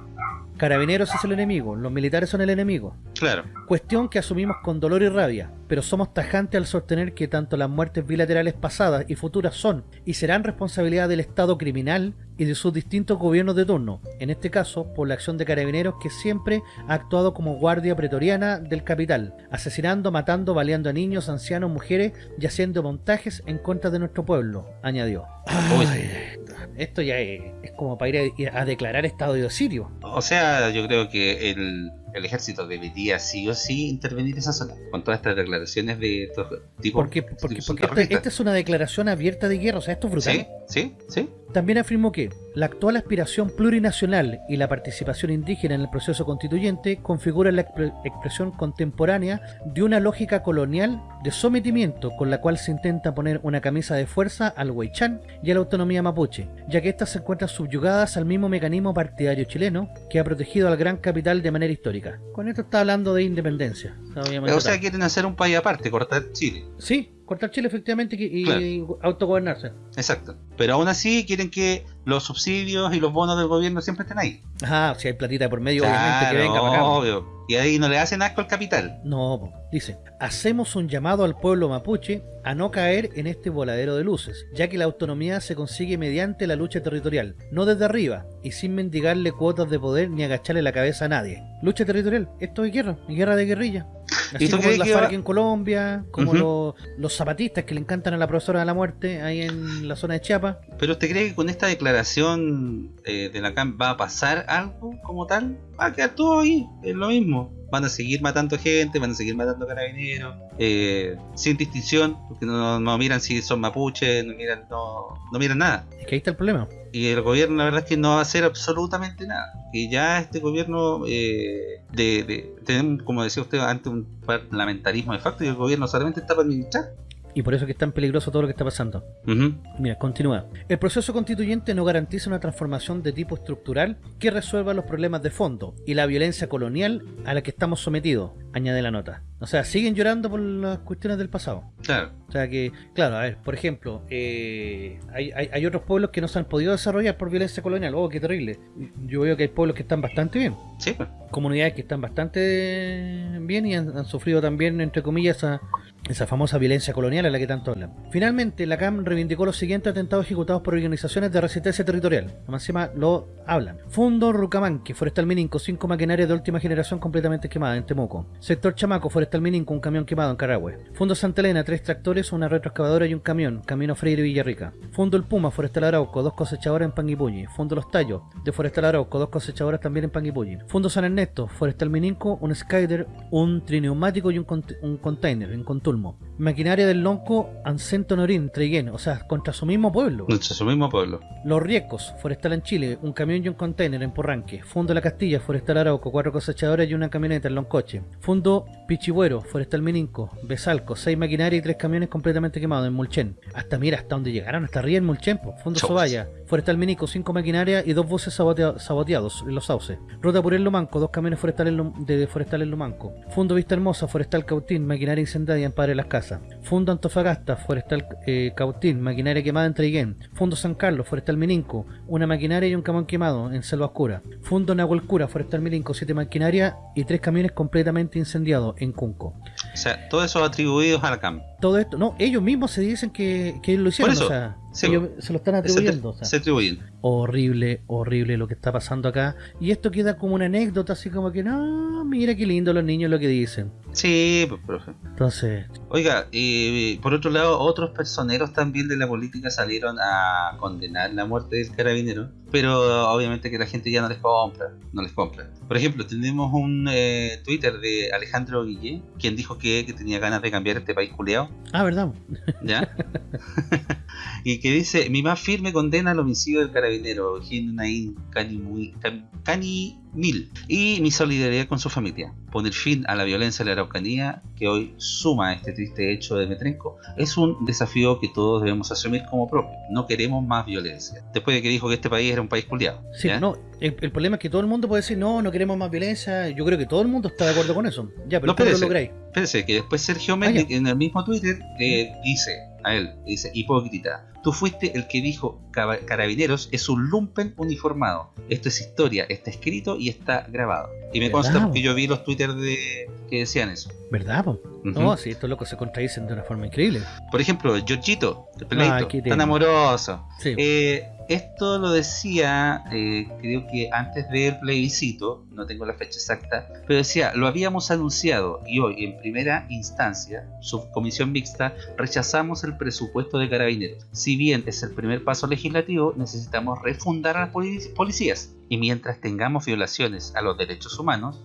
Carabineros es el enemigo, los militares son el enemigo. Claro. Cuestión que asumimos con dolor y rabia, pero somos tajantes al sostener que tanto las muertes bilaterales pasadas y futuras son y serán responsabilidad del Estado criminal y de sus distintos gobiernos de turno, en este caso por la acción de carabineros que siempre ha actuado como guardia pretoriana del capital, asesinando, matando, baleando a niños, ancianos, mujeres y haciendo montajes en contra de nuestro pueblo, añadió. Ay, esto ya es, es como para ir a, a declarar estado de sirio. O sea, yo creo que el, el ejército debería sí o sí intervenir en esa zona con todas estas declaraciones de estos tipos. Porque, porque, porque esta, es una declaración abierta de guerra, o sea, esto es brutal. Sí, sí, sí. También afirmó que la actual aspiración plurinacional y la participación indígena en el proceso constituyente configuran la expre- expresión contemporánea de una lógica colonial de sometimiento con la cual se intenta poner una camisa de fuerza al Huaychán y a la autonomía mapuche, ya que éstas se encuentran subyugadas al mismo mecanismo partidario chileno que ha protegido al gran capital de manera histórica. Con esto está hablando de independencia. obviamente O sea, tal. quieren hacer un país aparte, cortar Chile. sí, cortar Chile efectivamente y, y autogobernarse. Exacto. Pero aún así quieren que los subsidios y los bonos del gobierno siempre estén ahí. Ajá, si hay platita por medio, obviamente que Claro, venga para acá. obvio. Y ahí no le hacen asco al capital. No, po. Dice, hacemos un llamado al pueblo mapuche a no caer en este voladero de luces, ya que la autonomía se consigue mediante la lucha territorial, no desde arriba, y sin mendigarle cuotas de poder ni agacharle la cabeza a nadie. Lucha territorial, esto es guerra, guerra de guerrilla. Así ¿Y tú como la FARC va- en Colombia, como los zapatistas que le encantan a la profesora de la muerte ahí en la zona de Chiapas. Pero usted cree que con esta declaración eh, de la CAM va a pasar algo como tal? Va a quedar todo ahí, es lo mismo. Van a seguir matando gente, van a seguir matando carabineros, eh, sin distinción, porque no, no miran si son mapuches, no miran, no, no miran nada. Es que ahí está el problema. Y el gobierno la verdad es que no va a hacer absolutamente nada. Que ya este gobierno eh, de, de como decía usted antes, un parlamentarismo de facto y el gobierno solamente está para administrar. Y por eso es que es tan peligroso todo lo que está pasando. Mira, continúa. El proceso constituyente no garantiza una transformación de tipo estructural que resuelva los problemas de fondo y la violencia colonial a la que estamos sometidos, añade la nota. O sea, siguen llorando por las cuestiones del pasado. Claro, O sea que, claro, a ver, por ejemplo, eh, hay, hay- hay otros pueblos que no se han podido desarrollar por violencia colonial. Oh, qué terrible. Yo veo que hay pueblos que están bastante bien. sí, pues. Comunidades que están bastante bien y han, han sufrido también, entre comillas, esa, Esa famosa violencia colonial a la que tanto hablan. Finalmente, la CAM reivindicó los siguientes atentados ejecutados por organizaciones de resistencia territorial. Más encima lo hablan. Fundo Rucamanque, Forestal Mininco, cinco maquinarias de última generación completamente quemadas en Temuco. Sector Chamaco, Forestal Mininco, un camión quemado en Carahue. Fundo Santa Elena, tres tractores, una retroexcavadora y un camión, Camino Freire Villarrica. Fundo El Puma, Forestal Arauco, dos cosechadoras en Panguipulli. Fundo Los Tallos, de Forestal Arauco, dos cosechadoras también en Panguipulli. Fundo San Ernesto, Forestal Mininco, un Skyder, un trineumático y un, cont- un container en colmo. Maquinaria del Lonco, Ancento Norín, Treiguén, o sea, contra su mismo pueblo. Nuestro su mismo pueblo. Los Riecos, Forestal en Chile, un camión y un container en Porranque. Fundo La Castilla, Forestal Arauco, cuatro cosechadoras y una camioneta en Loncoche. Fundo Pichibuero, Forestal Mininco, Besalco, seis maquinarias y tres camiones completamente quemados en Mulchen. Hasta mira, hasta donde llegaron, hasta arriba en Mulchen. po. Fundo. Sobaya, Forestal Minico, cinco maquinarias y dos buses sabotea- saboteados en los sauces. Ruta Purel Lumanco, dos camiones forestales de Forestal en Lumanco. Fundo Vista Hermosa, Forestal Cautín, maquinaria incendiaria en Padre Las Casas. Fundo Antofagasta, Forestal eh, Cautín, maquinaria quemada en Traiguén. Fundo San Carlos, Forestal Mininco, una maquinaria y un camión quemado en Selva Oscura. Fundo Nahuelcura, Forestal Mininco, siete maquinarias y tres camiones completamente incendiados en Cunco. O sea, todos esos atribuidos a la CAM. Todo esto, no, ellos mismos se dicen que, que lo hicieron, Por eso, o sea, sí, ellos se lo están Se, atribuyendo. o sea. se atribuyen. Horrible, horrible lo que está pasando acá. Y esto queda como una anécdota, así como que, no, mira qué lindo los niños lo que dicen. Sí, pues, profe. Entonces, Oiga, y por otro lado, otros personeros también de la política salieron a condenar la muerte del carabinero, pero obviamente que la gente ya no les compra, no les compra. Por ejemplo, tenemos un eh, Twitter de Alejandro Guillé, quien dijo que, que tenía ganas de cambiar este país culeado, ah, ¿verdad? ¿ya? y que dice, mi más firme condena al homicidio del carabinero, Nain Cani, Can- Cani Mil, y mi solidaridad con su familia. Poner fin a la violencia de la Araucanía que hoy suma este triste hecho de Metrenco es un desafío que todos debemos asumir como propio. No queremos más violencia. Después de que dijo que este país era un país culiado. Sí, no, el, el problema es que todo el mundo puede decir, no, no queremos más violencia. Yo creo que todo el mundo está de acuerdo con eso. Ya, pero No, ¿cómo lo espérese. lográis? Espérense, que después Sergio Ah, Méndez en el mismo Twitter eh, dice a él, dice, hipócrita, tú fuiste el que dijo "Caba- carabineros es un lumpen uniformado. Esto es historia, está escrito y está grabado. Y me ¿Verdad, consta po? porque yo vi los Twitter de que decían eso. ¿Verdad, po? No, sí, estos locos se contradicen de una forma increíble. Por ejemplo, Giorgito, el peladito, Ah, qué tan amoroso. Sí. Eh, esto lo decía, eh, creo que antes del plebiscito, no tengo la fecha exacta, pero decía, lo habíamos anunciado y hoy en primera instancia, subcomisión mixta, rechazamos el presupuesto de carabineros. Si bien es el primer paso legislativo, necesitamos refundar a las poli- policías. Y mientras tengamos violaciones a los derechos humanos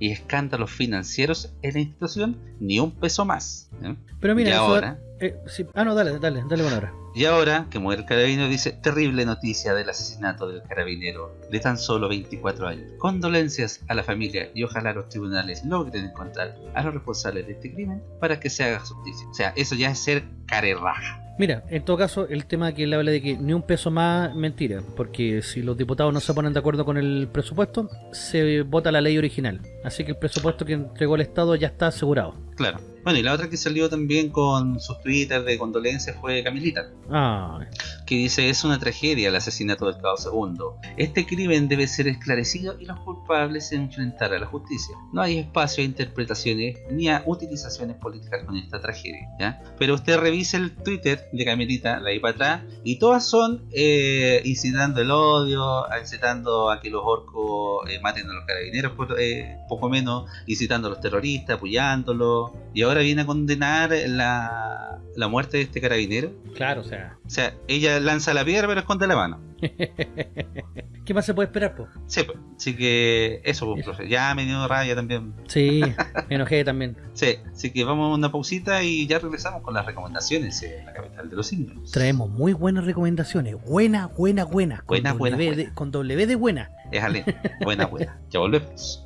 y escándalos financieros en la institución, ni un peso más. ¿eh? pero mira, y eso- ahora, eh, sí, ah, no, dale, dale, dale con ahora. y ahora que muere el carabinero dice, terrible noticia del asesinato del carabinero de tan solo 24 años. Condolencias a la familia y ojalá los tribunales logren encontrar a los responsables de este crimen para que se haga justicia. O sea, eso ya es ser carerraja. Mira, en todo caso, el tema que él habla de que ni un peso más, mentira, porque si los diputados no se ponen de acuerdo con el presupuesto, se vota la ley original. Así que el presupuesto que entregó el Estado ya está asegurado. Claro. Bueno, y la otra que salió también con sus twitters de condolencias fue Camilita. Ah, que dice es una tragedia el asesinato del cabo segundo. Este crimen debe ser esclarecido y los culpables se enfrentar a la justicia. No hay espacio a interpretaciones ni a utilizaciones políticas con esta tragedia. ¿ya? Pero usted revise el Twitter de Camelita, de ahí para atrás, y todas son eh, incitando el odio, incitando a que los orcos eh, maten a los carabineros, por, eh, poco menos, incitando a los terroristas, apoyándolos. Y ahora viene a condenar la, la muerte de este carabinero. claro, o sea. O sea, ella lanza la piedra pero esconde la mano. ¿Qué más se puede esperar, po? Sí, pues. Así que eso, pues, profe. Ya me dio rabia también. Sí, me enojé también. Sí, así que vamos a una pausita y ya regresamos con las recomendaciones en la capital de los simios. Traemos muy buenas recomendaciones. Buena, buena, buena. Con Buena, buena, con W de buena. Déjale. Buena, buena. Ya volvemos.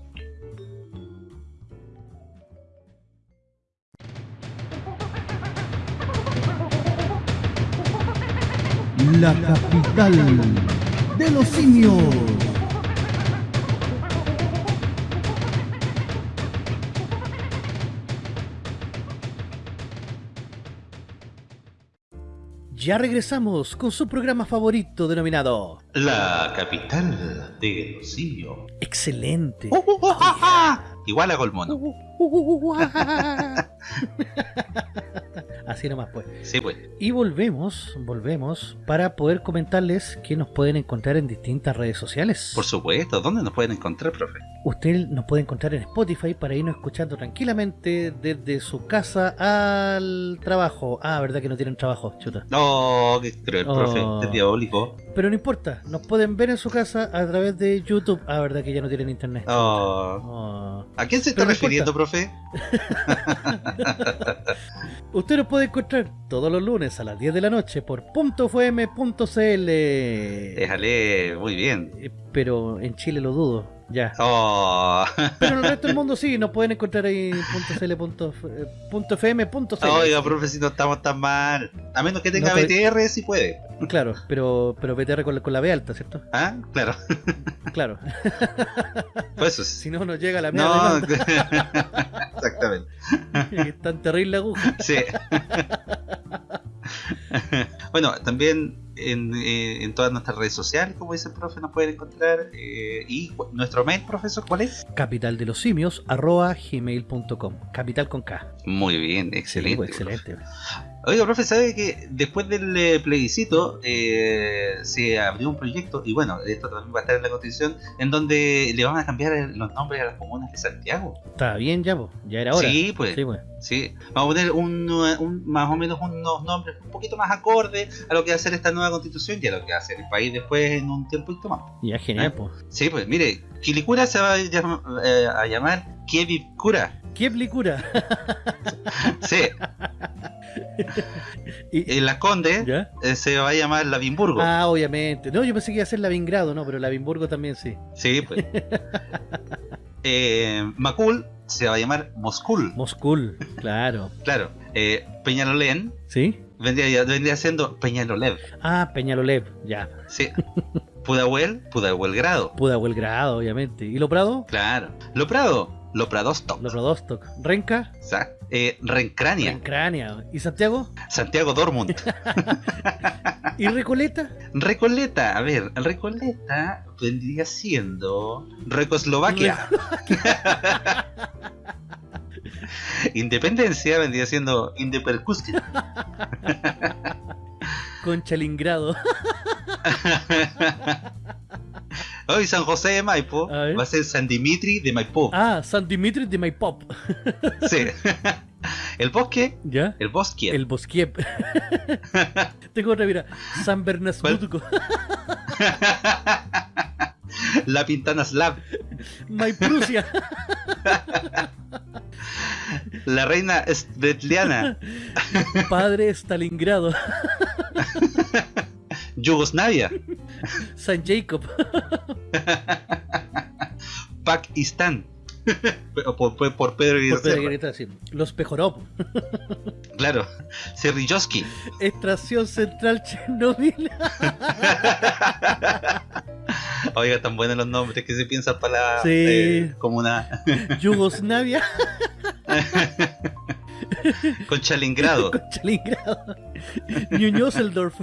La capital de los simios. Ya regresamos con su programa favorito denominado La capital de los simios. Excelente. Oh, igual hago el mono. Así nomás pues. Sí, pues. Y volvemos, volvemos para poder comentarles que nos pueden encontrar en distintas redes sociales. Por supuesto, ¿dónde nos pueden encontrar, profe? Usted nos puede encontrar en Spotify para irnos escuchando tranquilamente desde su casa al trabajo. Ah, verdad que no tienen trabajo, chuta. No, qué cruel, profe, Oh. es diabólico. Pero no importa, nos pueden ver en su casa a través de YouTube. Ah, verdad que ya no tienen internet. Oh. Oh. ¿A quién se está Pero no refiriendo, profe? Usted nos puede encontrar todos los lunes a las 10 de la noche por .fm.cl. Déjale, muy bien. Eh, Pero en Chile lo dudo, ya. Oh. Pero en el resto del mundo sí, nos pueden encontrar ahí en .cl, punto f- eh. Oiga, profe, si no estamos tan mal. A menos que tenga No, BTR, si puede. Claro, pero, pero BTR con la, con la B alta, ¿cierto? ¿Ah? Claro. Claro. Pues eso si sí. no, nos llega la No, mierda. exactamente. Es tan terrible la aguja. Sí. bueno, también en, eh, en todas nuestras redes sociales, como dice el profe, nos pueden encontrar. eh, y nuestro mail, profesor, ¿cuál es? Capital de los simios, arroba gmail.com. Capital con K. Muy bien, excelente. Sí, pues, excelente. Oiga, profe, ¿sabe que después del eh, plebiscito se abrió un proyecto, y bueno, esto también va a estar en la constitución, en donde le van a cambiar los nombres a las comunas de Santiago? Está bien ya, po. ya era hora. Sí, pues. Sí, pues. Sí, vamos a poner un, un- más o menos unos nombres un poquito más acordes a lo que va a hacer esta nueva constitución y a lo que va a hacer el país después en un tiempo más. Ya, genial, ¿Eh? pues. Sí, pues mire, Quilicura se va a, llam- eh, a llamar Kievicura. ¿Qué plicura? Sí, Y- en Las Condes ¿Ya? eh, se va a llamar Lavimburgo. Ah, obviamente. No, yo pensé que iba a ser Lavingrado, no, pero Lavinburgo también sí. Sí, pues. eh, Macul se va a llamar Moscul. Moscul, claro. Claro. Eh, Peñalolén ¿Sí? Vendría, vendría siendo Peñalolev. Ah, Peñalolev, ya. Sí. Pudahuel, Pudahuelgrado. Pudahuelgrado, obviamente. ¿Y Loprado? Claro. Loprado, Lopradostok. Lopradostok. ¿Renca? Eh, Rencrania, Rencrania. ¿Y Santiago? Santiago Dortmund, ¿Y Recoleta? Recoleta, a ver, Recoleta vendría siendo Recoslovaquia. Independencia vendría siendo Indepercusquia. Conchalingrado. Hoy San José de Maipo A va a ser San Dimitri de Maipú. Ah, San Dimitri de Maipop. Sí. El bosque, ¿Ya? el bosque. El Bosquiep. Tengo otra, mira. San Bernasbutuco. La Pintana Slav, Maiprusia. la reina Svetliana, Padre Stalingrado. Yugoslavia, San Jacob. Pakistán. Por, por- por Pedro Por sí. Los Pejorop. Claro. Serrilloski. Estación Central Chernobyl. Oiga, tan buenos los nombres que se piensan para la Sí. eh, comuna Yugoslavia. con Chalingrado. Con Stalingrado. Ñuñoseldorf.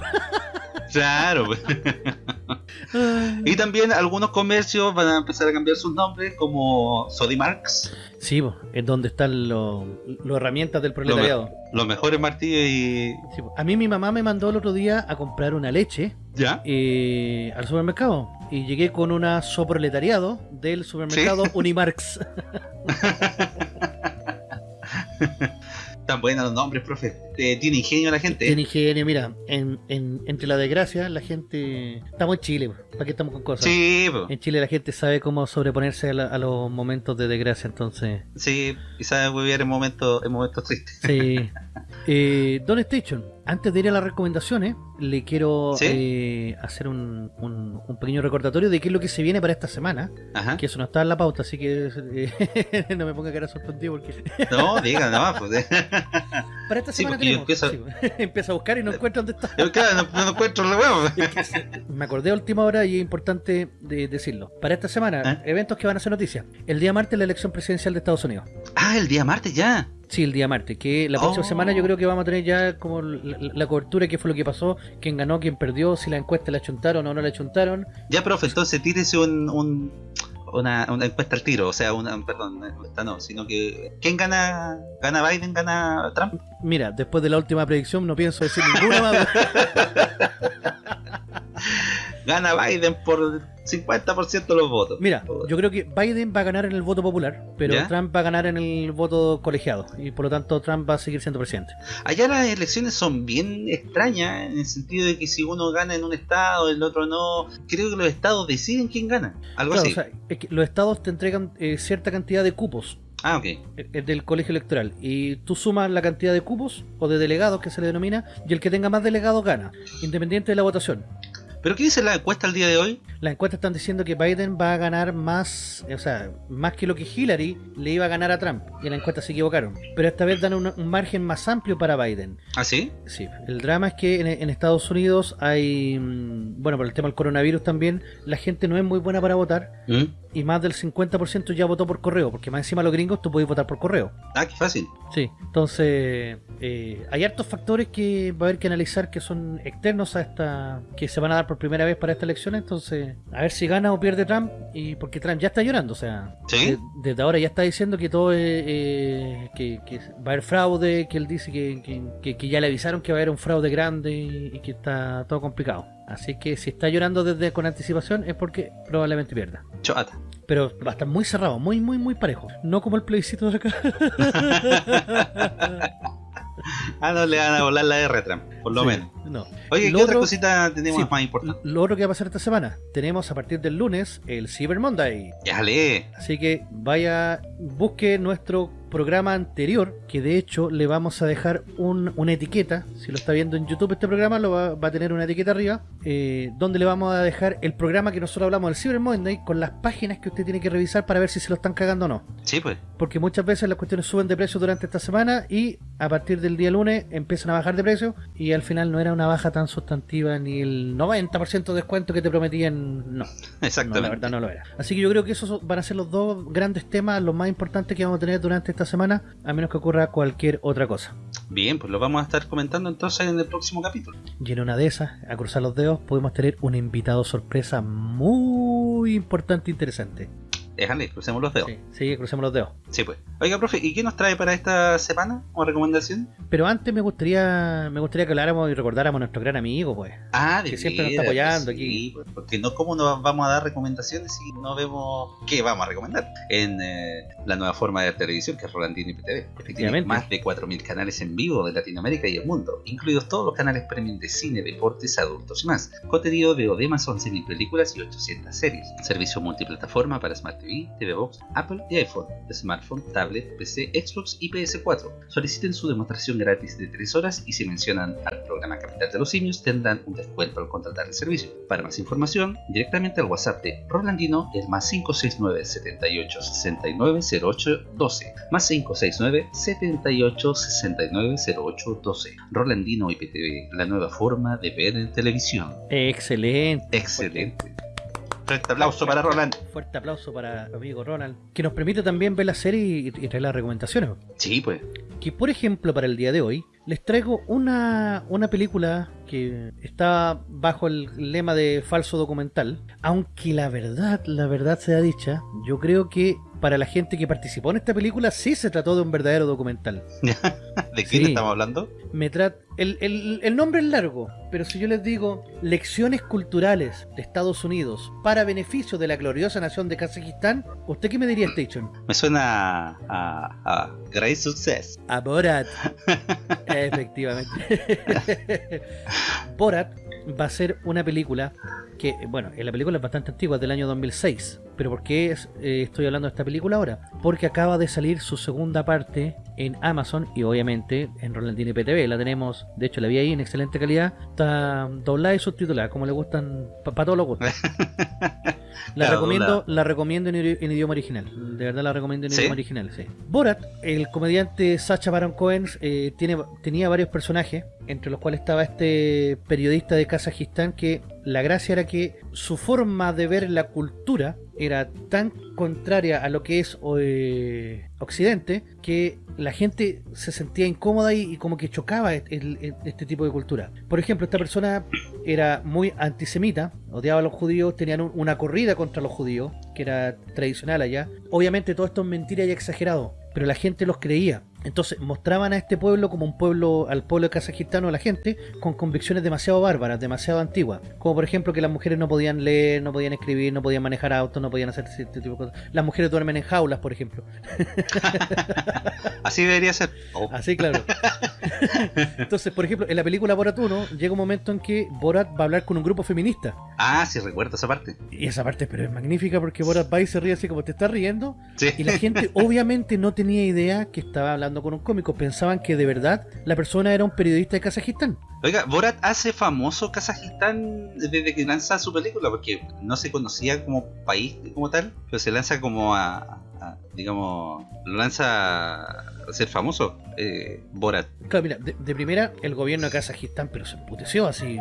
Claro. Y también algunos comercios van a empezar a cambiar sus nombres, como Sodimarks, Sí, es donde están las herramientas del proletariado. los mejores martillos y. Sí, a mí mi mamá me mandó el otro día a comprar una leche ¿Ya? eh, al supermercado y llegué con una soproletariado del supermercado Unimarx. Tan buenos los nombres, profe. Eh, tiene ingenio la gente. Tiene ingenio, mira, en, en- entre la desgracia, la gente. Estamos en Chile, ¿para qué estamos con cosas? Sí, po. En Chile la gente sabe cómo sobreponerse a, la- a los momentos de desgracia, entonces. sí, y sabe vivir en momentos, en momentos tristes. Sí. Eh, Don Station, antes de ir a las recomendaciones, le quiero ¿Sí? eh, hacer un, un- un pequeño recordatorio de qué es lo que se viene para esta semana. Ajá. Que eso no está en la pauta, así que eh, no me ponga cara sorprendido porque. No, diga nomás, pues. Para esta Sí, semana tenemos. empiezo- sí, empieza a buscar y no encuentra dónde está. Yo, claro, no, no encuentro la huevo. Me acordé a última hora y es importante de decirlo. Para esta semana, ¿Eh? eventos que van a ser noticia. El día martes, la elección presidencial de Estados Unidos. Ah, el día martes ya. Sí, el día martes. Que la próxima Oh. semana yo creo que vamos a tener ya como la, la cobertura, qué fue lo que pasó, quién ganó, quién perdió, si la encuesta la chuntaron o no la chuntaron. Ya, profe, entonces tírese un, un, una, una encuesta al tiro, o sea, una, perdón, una encuesta no, sino que ¿quién gana? ¿Gana Biden? ¿Gana Trump? Mira, después de la última predicción no pienso decir ninguna más. Gana Biden por 50% de los votos. Mira, yo creo que Biden va a ganar en el voto popular, pero ¿Ya? Trump va a ganar en el voto colegiado. Y por lo tanto Trump va a seguir siendo presidente. Allá las elecciones son bien extrañas, en el sentido de que si uno gana en un estado, el otro no. Creo que los estados deciden quién gana. Algo Claro, así. o sea, es que los estados te entregan eh, cierta cantidad de cupos ah, ok. eh, del colegio electoral y tú sumas la cantidad de cupos o de delegados que se le denomina y el que tenga más delegados gana, independiente de la votación. ¿Pero qué dice la encuesta el día de hoy? Las encuestas están diciendo que Biden va a ganar más, o sea, más que lo que Hillary le iba a ganar a Trump. Y en la encuesta se equivocaron. Pero esta vez dan un, un margen más amplio para Biden. ¿Ah, sí? Sí, el drama es que en, en Estados Unidos hay, mm, bueno, por el tema del coronavirus también, la gente no es muy buena para votar ¿Mm? y más del 50% ya votó por correo, porque más encima los gringos tú puedes votar por correo. Ah, qué fácil. Sí, entonces eh, hay hartos factores que va a haber que analizar que son externos a esta, que se van a dar por primera vez para esta elección, entonces a ver si gana o pierde Trump, y porque Trump ya está llorando, o sea, ¿Sí? de- desde ahora ya está diciendo que todo es, eh, que, que va a haber fraude, que él dice que, que- ya le avisaron que va a haber un fraude grande y, y que está todo complicado. Así que si está llorando desde con anticipación es porque probablemente pierda. Pero va a estar muy cerrado, muy, muy, muy parejo. No como el plebiscito de acá. Ah, no le van a volar la R a Trump, por lo Sí, menos. No. Oye, Lo ¿qué otra cosita tenemos sí, más importante? Lo otro que va a pasar esta semana, tenemos a partir del lunes el Cyber Monday. Ya lee. Así que vaya, busque nuestro programa anterior, que de hecho le vamos a dejar un- una etiqueta. Si lo está viendo en YouTube este programa, lo va, va a tener una etiqueta arriba, eh, donde le vamos a dejar el programa que nosotros hablamos del Cyber Monday con las páginas que usted tiene que revisar para ver si se lo están cagando o no. Sí, pues. Porque muchas veces las cuestiones suben de precio durante esta semana y a partir del día lunes empiezan a bajar de precio y al final no era una baja tan sustantiva ni el 90% de descuento que te prometían, no. No, Exactamente. la verdad no lo era. Así que yo creo que esos van a ser los dos grandes temas, los más importantes que vamos a tener durante esta semana, a menos que ocurra cualquier otra cosa. Bien, pues lo vamos a estar comentando entonces en el próximo capítulo. Y en una de esas, a cruzar los dedos, podemos tener un invitado sorpresa muy importante e interesante. Déjale, crucemos los dedos. Sí, sí, crucemos los dedos. Sí, pues. Oiga, profe, ¿y qué nos trae para esta semana como recomendación? Pero antes me gustaría me gustaría que habláramos y recordáramos a nuestro gran amigo, pues. Ah, de Que siempre nos está apoyando sí, aquí. pues, porque no, ¿cómo nos vamos a dar recomendaciones si no vemos qué vamos a recomendar? En eh, la nueva forma de televisión que es Rolandino IPTV. Efectivamente, Efectivamente. más de 4.000 canales en vivo de Latinoamérica y el mundo, incluidos todos los canales premium de cine, deportes, adultos y más. Contenido de más 11.000 películas y 800 series. Servicio multiplataforma para Smart TV, TV Box, Apple y iPhone, smartphone, tablet, PC, Xbox y PS4. Soliciten su demostración gratis de 3 horas y si mencionan al programa Capital de los Simios tendrán un descuento al contratar el servicio. Para más información, directamente al WhatsApp de Rolandino, el más 569 78 69 08 12, más 569 78 69 08 12. Rolandino IPTV, la nueva forma de ver en televisión. Excelente. Excelente. Fuerte aplauso para Roland. Fuerte aplauso para mi amigo Ronald, que nos permite también ver la serie y, y traer las recomendaciones. Sí, pues. Que por ejemplo, para el día de hoy, les traigo una, una película que está bajo el lema de falso documental. Aunque la verdad, la verdad sea dicha, yo creo que para la gente que participó en esta película sí se trató de un verdadero documental. ¿De qué Sí. estamos hablando? Me tra- el, el- el nombre es largo, pero si yo les digo Lecciones culturales de Estados Unidos para beneficio de la gloriosa nación de Kazajistán, ¿usted qué me diría, Station? Me suena a, a, a Great Success. A Borat. Efectivamente. Borat va a ser una película que, bueno, la película es bastante antigua, es del año 2006. Pero ¿por qué es- eh, estoy hablando de esta película ahora? Porque acaba de salir su segunda parte en Amazon y obviamente en Rolandini PTV. La tenemos, de hecho la vi ahí en excelente calidad. Está doblada y subtitulada, como le gustan, para todos los gustos. La Claro, recomiendo, la recomiendo en, idi- en idioma original. De verdad la recomiendo en ¿Sí? idioma original, sí. Borat, el comediante Sacha Baron Cohen, eh, tiene, tenía varios personajes, entre los cuales estaba este periodista de Kazajistán que la gracia era que su forma de ver la cultura era tan contraria a lo que es eh, Occidente que la gente se sentía incómoda y, como que chocaba el- este tipo de cultura. Por ejemplo, esta persona era muy antisemita, odiaba a los judíos, tenían un- una corrida contra los judíos, que era tradicional allá. Obviamente todo esto es mentira y exagerado, pero la gente los creía. Entonces mostraban a este pueblo como un pueblo, al pueblo kazajistano, a la gente, con convicciones demasiado bárbaras, demasiado antiguas. Como por ejemplo que las mujeres no podían leer, no podían escribir, no podían manejar autos, no podían hacer este tipo de cosas. Las mujeres duermen en jaulas, por ejemplo. Así debería ser. Oh, Así, claro. Entonces, por ejemplo, en la película Borat 1 llega un momento en que Borat va a hablar con un grupo feminista. Ah, sí, recuerdo esa parte. Y esa parte, pero es magnífica porque Borat va y se ríe así como te estás riendo. Sí. Y la gente obviamente no tenía idea que estaba hablando con un cómico. Pensaban que de verdad la persona era un periodista de Kazajistán. Oiga, Borat hace famoso Kazajistán desde que lanza su película, porque no se conocía como país como tal, pero se lanza como a- digamos, lo lanza a ser famoso, eh, Borat. Claro, mira, de, de primera el gobierno de Kazajistán, pero se emputeció así.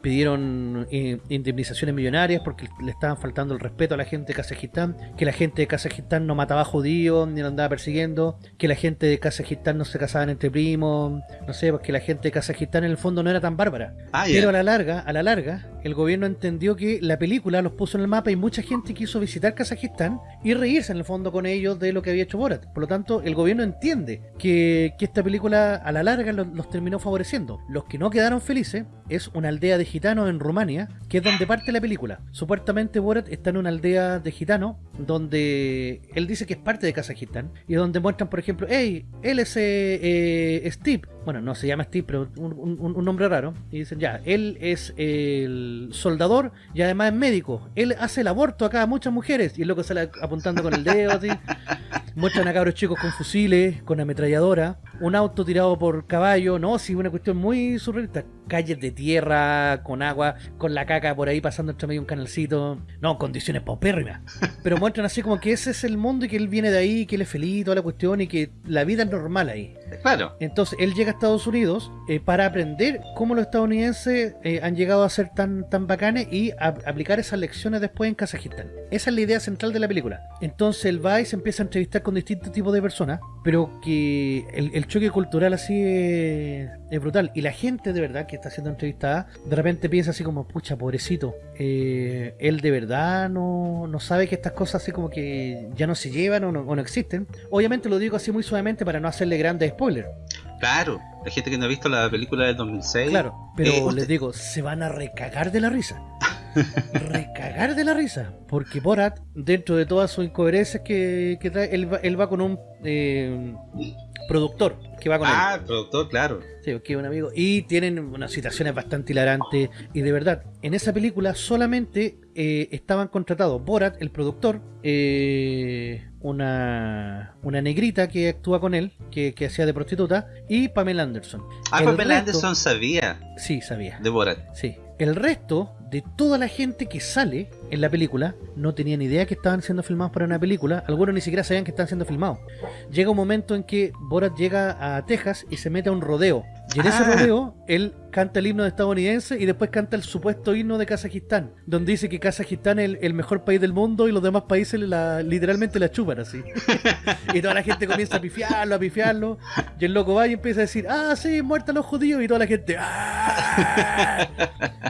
Pidieron eh, indemnizaciones millonarias porque le estaban faltando el respeto a la gente de Kazajistán, que la gente de Kazajistán no mataba judíos ni lo andaba persiguiendo, que la gente de Kazajistán no se casaban entre primos, no sé, porque la gente de Kazajistán en el fondo no era tan bárbara. Ah. Pero a la larga, a la larga, el gobierno entendió que la película los puso en el mapa y mucha gente quiso visitar Kazajistán y reírse en el fondo con ellos de lo que había hecho Borat. Por lo tanto, el gobierno entiende que, esta película a la larga los, los terminó favoreciendo. Los que no quedaron felices es una aldea de gitanos en Rumania, que es donde parte la película. Supuestamente Borat está en una aldea de gitanos donde él dice que es parte de Kazajistán y donde muestran, por ejemplo, hey, él es eh, eh, Steve. Bueno, no se llama Steve, pero un, un- nombre raro. Y dicen, ya, él es el soldador y además es médico. Él hace el aborto acá a muchas mujeres. Y el loco sale apuntando con el dedo así. Muestran a cabros chicos con fusiles, con ametralladora, un auto tirado por caballo, no, sí, una cuestión muy surrealista. Calles de tierra, con agua, con la caca por ahí pasando entre medio un canalcito. No, condiciones paupérrimas. Pero muestran así como que ese es el mundo y que él viene de ahí, que él es feliz, toda la cuestión y que la vida es normal ahí. Claro. Entonces él llega a Estados Unidos eh, para aprender cómo los estadounidenses eh, han llegado a ser tan, tan bacanes y a- aplicar esas lecciones después en Kazajistán. Esa es la idea central de la película. Entonces él va y se empieza a entrevistar con distintos tipos de personas, pero que el, el choque cultural así es, es brutal. Y la gente de verdad que está siendo entrevistada, de repente piensa así como, pucha, pobrecito, eh, él de verdad no, no sabe que estas cosas así como que ya no se llevan o no, o no existen. Obviamente lo digo así muy suavemente para no hacerle grandes spoilers. Claro. La gente que no ha visto la película del 2006. Claro, pero Eh, les digo, se van a recagar de la risa. recagar de la risa. Porque Borat, dentro de todas sus incoherencias que, que trae, él va, él va con un eh, productor que va con él. Ah, productor, claro. Sí, que es un amigo. Y tienen unas situaciones bastante hilarantes. Y de verdad, en esa película solamente eh, estaban contratados Borat, el productor, eh, una, una negrita que actúa con él, que, que hacía de prostituta, y Pamela Anderson. Ah, El Pamela resto- Anderson sabía Sí, sabía. de Borat. Sí. El resto de toda la gente que sale en la película no tenía ni idea que estaban siendo filmados para una película. Algunos ni siquiera sabían que estaban siendo filmados. Llega un momento en que Borat llega a Texas y se mete a un rodeo. Y en ese Ah. rodeo, él canta el himno estadounidense y después canta el supuesto himno de Kazajistán, donde dice que Kazajistán es el, el mejor país del mundo y los demás países la- literalmente la chupan así. y toda la gente comienza a pifiarlo, a pifiarlo. Y el loco va y empieza a decir, ah, sí, muertan los judíos. Y toda la gente, ah.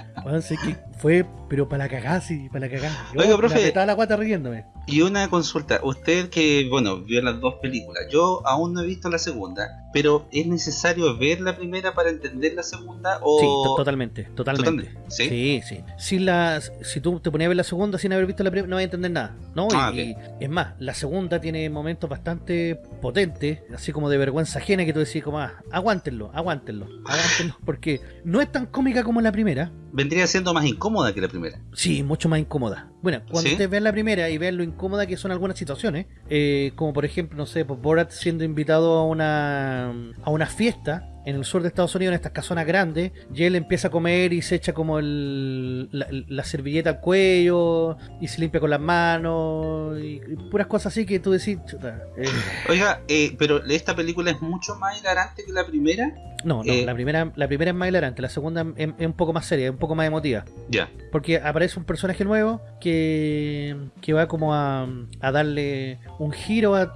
Bueno, sé que fue, pero para la cagada, sí, para la cagada. Yo Oiga, profe. me apretaba la guata riéndome. Y una consulta, usted que, bueno, vio las dos películas, yo aún no he visto la segunda, pero ¿es necesario ver la primera para entender la segunda o...? Sí, to- totalmente, totalmente. Totalmente, ¿sí? Sí, sí. Si, la, si tú te ponías a ver la segunda sin haber visto la primera, no vas a entender nada. ¿no? Y- Ah, y, es más, la segunda tiene momentos bastante potentes, así como de vergüenza ajena, que tú decís como, ah, aguántenlo, aguántenlo, aguántenlo, porque no es tan cómica como la primera, Vendría siendo más incómoda que la primera. Sí, mucho más incómoda. Bueno, cuando ¿Sí? ustedes vean la primera y vean lo incómoda que son algunas situaciones, eh, como por ejemplo, no sé, pues Borat siendo invitado a una a una fiesta en el sur de Estados Unidos, en estas casonas grandes, y él empieza a comer y se echa como el, la, la servilleta al cuello y se limpia con las manos y, y puras cosas así que tú decís, chuta, eh, Oiga, eh, pero esta película es mucho más hilarante que la primera. no, no, Eh. la primera la primera es más hilarante, la segunda es, es un poco más seria, es un poco más emotiva. Ya. Porque aparece un personaje nuevo que, que va como a, a darle un giro a-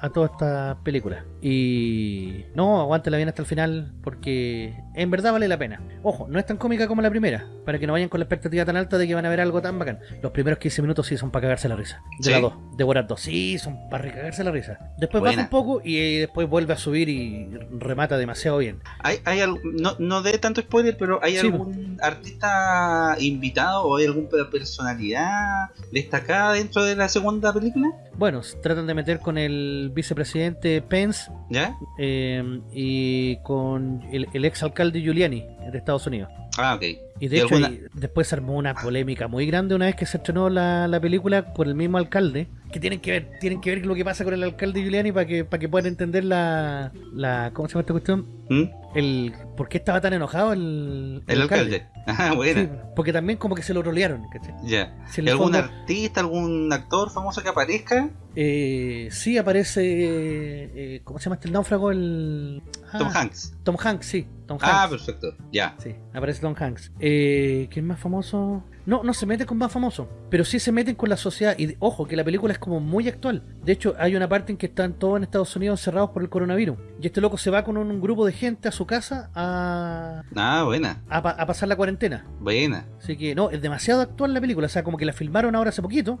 a toda esta película. Y no, aguántela bien hasta el final porque en verdad vale la pena. Ojo, no es tan cómica como la primera. Para que no vayan con la expectativa tan alta de que van a ver algo tan bacán. Los primeros 15 minutos sí son para cagarse la risa. De Sí. las dos, de Borat 2, sí, son para recagarse la risa. Después Buena. baja un poco y después vuelve a subir y remata demasiado bien. ¿Hay, hay algo- no, no de tanto spoiler, pero ¿hay Sí, algún artista invitado o hay alguna personalidad destacada dentro de la segunda película? Bueno, tratan de meter con el vicepresidente Pence ¿Ya? eh, y con el, el ex alcalde Giuliani de Estados Unidos. Ah, ok. Y de ¿Y hecho, alguna- después se armó una polémica muy grande una vez que se estrenó la, la película por el mismo alcalde. Que tienen que ver, tienen que ver lo que pasa con el alcalde Giuliani para que, para que puedan entender la, la. ¿Cómo se llama esta cuestión? ¿Mm? El por qué estaba tan enojado el, El alcalde. Ah, bueno. Sí, porque también como que se lo rolearon, ¿cachai? Ya. Si en ¿Y el ¿Algún fondo- artista, algún actor famoso que aparezca? Eh, sí aparece. eh, ¿Cómo se llama este el náufrago? El. ah, Tom Hanks. Tom Hanks, sí. Tom Hanks. Ah, perfecto. Ya. Sí, aparece Tom Hanks. Eh, ¿Quién más famoso? No, no se mete con más famosos, pero sí se meten con la sociedad. Y ojo, que la película es como muy actual. De hecho, hay una parte en que están todos en Estados Unidos encerrados por el coronavirus. Y este loco se va con un, grupo de gente a su casa a, Ah, buena. a, pa- a pasar la cuarentena. Buena. Así que no, es demasiado actual la película. O sea, como que la filmaron ahora hace poquito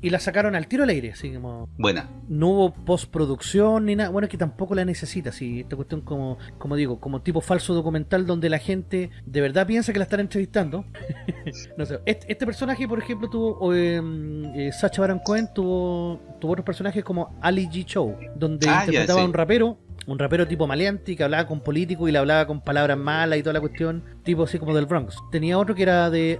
y la sacaron al tiro al aire. Así como Buena. no hubo postproducción ni nada. Bueno, es que tampoco la necesita. Si esta cuestión, como, como digo, como tipo falso documental donde la gente de verdad piensa que la están entrevistando. no sé. Este, este personaje, por ejemplo, tuvo. eh, eh, Sacha Baron Cohen tuvo, tuvo otros personajes como Ali G. Show, donde Ah, interpretaba a sí. un rapero. Un rapero tipo maleante que hablaba con políticos y le hablaba con palabras malas y toda la cuestión, tipo así como del Bronx. Tenía otro que era de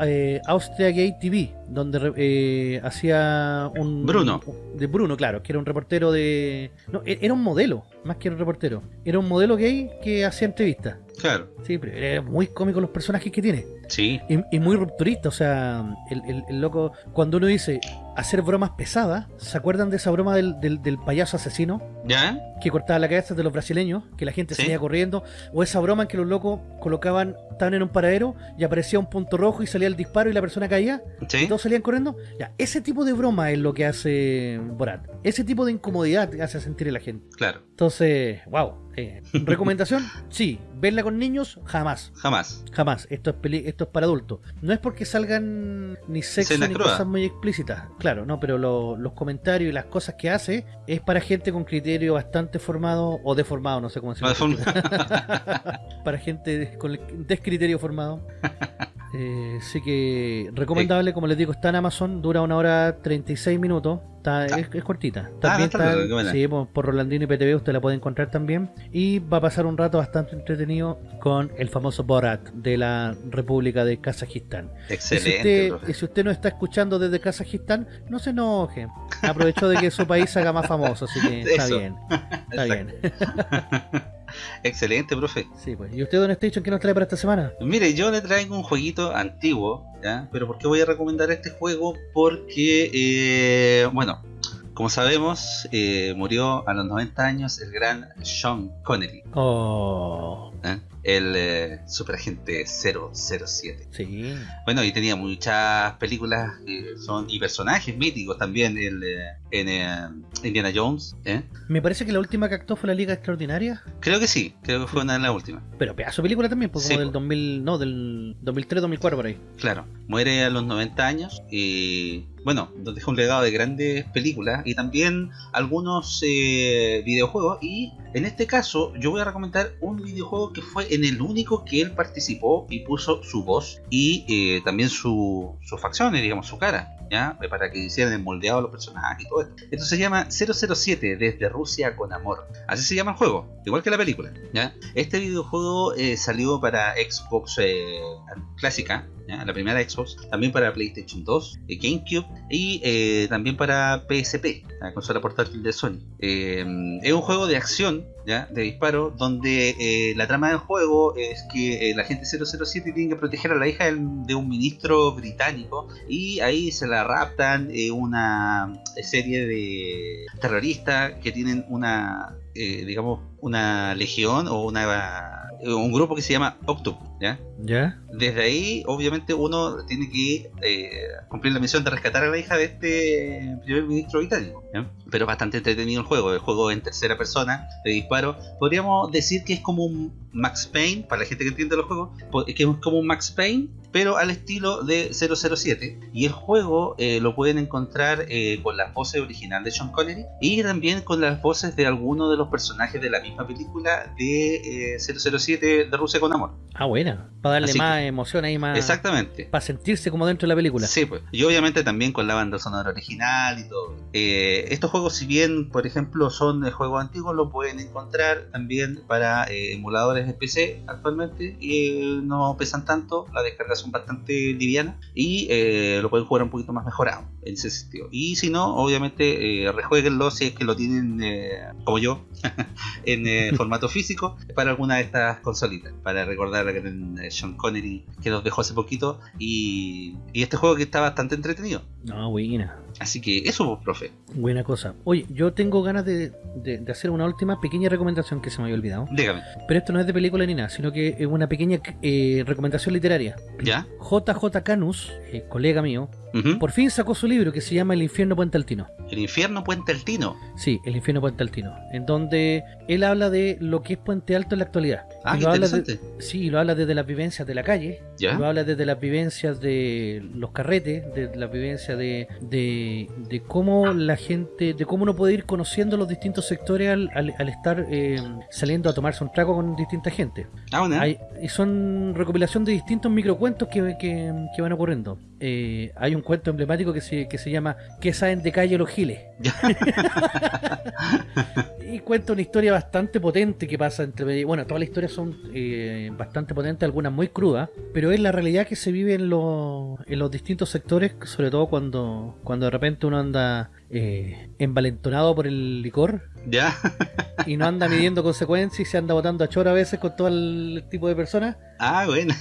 eh, Austria Gay TV, donde eh, hacía un. Bruno. De Bruno, claro, que era un reportero de. No, e- era un modelo, más que un reportero. Era un modelo gay que hacía entrevistas. Claro. Sí, pero era muy cómico los personajes que tiene. Sí. Y, y muy rupturista, o sea, el, el- el loco, cuando uno dice hacer bromas pesadas, ¿se acuerdan de esa broma del, del- del payaso asesino? ¿Ya? Que cortaba la cabeza de los brasileños, que la gente Sí. salía corriendo, o esa broma en que los locos colocaban, estaban en un paradero y aparecía un punto rojo y salía el disparo y la persona caía, y Sí. todos salían corriendo. Ya, ese tipo de broma es lo que hace Borat. Ese tipo de incomodidad hace sentir a la gente. Claro. Entonces, wow. Eh, ¿Recomendación? Sí. ¿Verla con niños? Jamás. Jamás. Jamás. Esto es peli- esto es para adultos. No es porque salgan ni sexo Escenas ni crudas. cosas muy explícitas. Claro, no, pero lo- los comentarios y las cosas que hace es para gente con criterio bastante formado o deformado, no sé cómo de forma- para gente con descriterio formado. Eh, así que recomendable, como les digo, está en Amazon, dura una hora 36 minutos, está, es, es cortita. También Ah, está bien, sí, por, por Rolandino y PTV usted la puede encontrar también. Y va a pasar un rato bastante entretenido con el famoso Borat de la República de Kazajistán. Y si, Excelente. usted, y si usted no está escuchando desde Kazajistán, no se enoje. Aprovechó de que su país se haga más famoso, así que está Eso. bien. Está bien. Excelente, profe. Sí, pues. ¿Y usted, Don Station, qué nos trae para esta semana? Mire, yo le traigo un jueguito antiguo, ¿ya? Pero ¿por qué voy a recomendar este juego? Porque, eh, bueno, como sabemos, eh, murió a los 90 años el gran Sean Connery, Oh, ¿eh? El eh, superagente 007. sí. Bueno, y tenía muchas películas son y personajes míticos también el, eh, en eh, Indiana Jones. ¿eh? Me parece que la última que actuó fue la Liga Extraordinaria, Creo que sí, creo que fue una de las últimas. pero pedazo película también, pues Sí, como del po. 2000, no, del 2003, 2004 por ahí. Claro, muere a los 90 años y bueno, nos deja un legado de grandes películas y también algunos eh, videojuegos y en este caso yo voy a recomendar un videojuego que fue en el único que él participó y puso su voz y eh, también su, sus facciones, digamos, su cara. ¿Ya? Para que hicieran el moldeado de los personajes y todo esto. Esto se llama 007 desde Rusia con amor. Así se llama el juego, igual que la película. Este videojuego eh, salió para Xbox eh, clásica, la primera Xbox, también para PlayStation 2, eh, GameCube y eh, también para PSP, la consola portátil de Sony. Eh, es un juego de acción, de disparo, donde la trama del juego es que la gente 007 tiene que proteger a la hija de un ministro británico y ahí se la raptan una serie de terroristas que tienen una, digamos, una legión o una, un grupo que se llama Octopus. ¿Ya? ¿Ya? Desde ahí, obviamente, uno tiene que eh, cumplir la misión de rescatar a la hija de este primer ministro británico. ¿ya? Pero bastante entretenido el juego. El juego en tercera persona, de disparo. Podríamos decir que es como un Max Payne, para la gente que entiende los juegos, que es como un Max Payne, pero al estilo de 007. Y el juego eh, lo pueden encontrar eh, con las voces originales de Sean Connery y también con las voces de algunos de los personajes de la misma película de eh, 007 de Rusia con Amor. Ah, buena. Para darle Así más emoción ahí, más. Exactamente. Para sentirse como dentro de la película. Sí, pues. Y obviamente también con la banda sonora original y todo. Eh, estos juegos, si bien, por ejemplo, son de juegos antiguos, lo pueden encontrar también para eh, emuladores de PC actualmente. Y eh, no pesan tanto, las descargas son bastante livianas. Y lo pueden jugar un poquito más mejorado en ese sentido. Y si no, obviamente, eh, rejueguenlo si es que lo tienen, eh, como yo, en eh, formato físico para alguna de estas consolitas. Para recordar a gran eh, Sean Connery que nos dejó hace poquito. Y, y este juego que está bastante entretenido. No, buena. Así que eso, pues, profe. Buena cosa. Oye, yo tengo ganas de, de- de hacer una última pequeña recomendación que se me había olvidado. Dígame. Pero esto no es de película ni nada, sino que es una pequeña eh, recomendación literaria. ¿Ya? JJ Canus, eh, colega mío, por fin sacó su libro que se llama El infierno Puente Altino. El infierno Puente Altino. Sí, El infierno Puente Altino. En donde él habla de lo que es Puente Alto en la actualidad. Ah, Y qué lo habla de- interesante. Sí, lo habla desde las vivencias de la calle, ¿Ya? lo habla desde las vivencias de los carretes, de la vivencia de, de, de cómo la gente, de cómo uno puede ir conociendo los distintos sectores al, al- al estar eh, saliendo a tomarse un trago con distinta gente. Ah, bueno. Hay- y son recopilación de distintos microcuentos que, que, que van ocurriendo. Eh, hay un cuento emblemático que se, que se llama ¿Qué saben de calle los giles? Y cuenta una historia bastante potente que pasa entre... Bueno, todas las historias son eh, bastante potentes, algunas muy crudas, pero es la realidad que se vive en, los en los distintos sectores, sobre todo cuando, cuando de repente uno anda eh, envalentonado por el licor ¿Ya? y no anda midiendo consecuencias y se anda botando a choro a veces con todo el tipo de personas. Ah, bueno.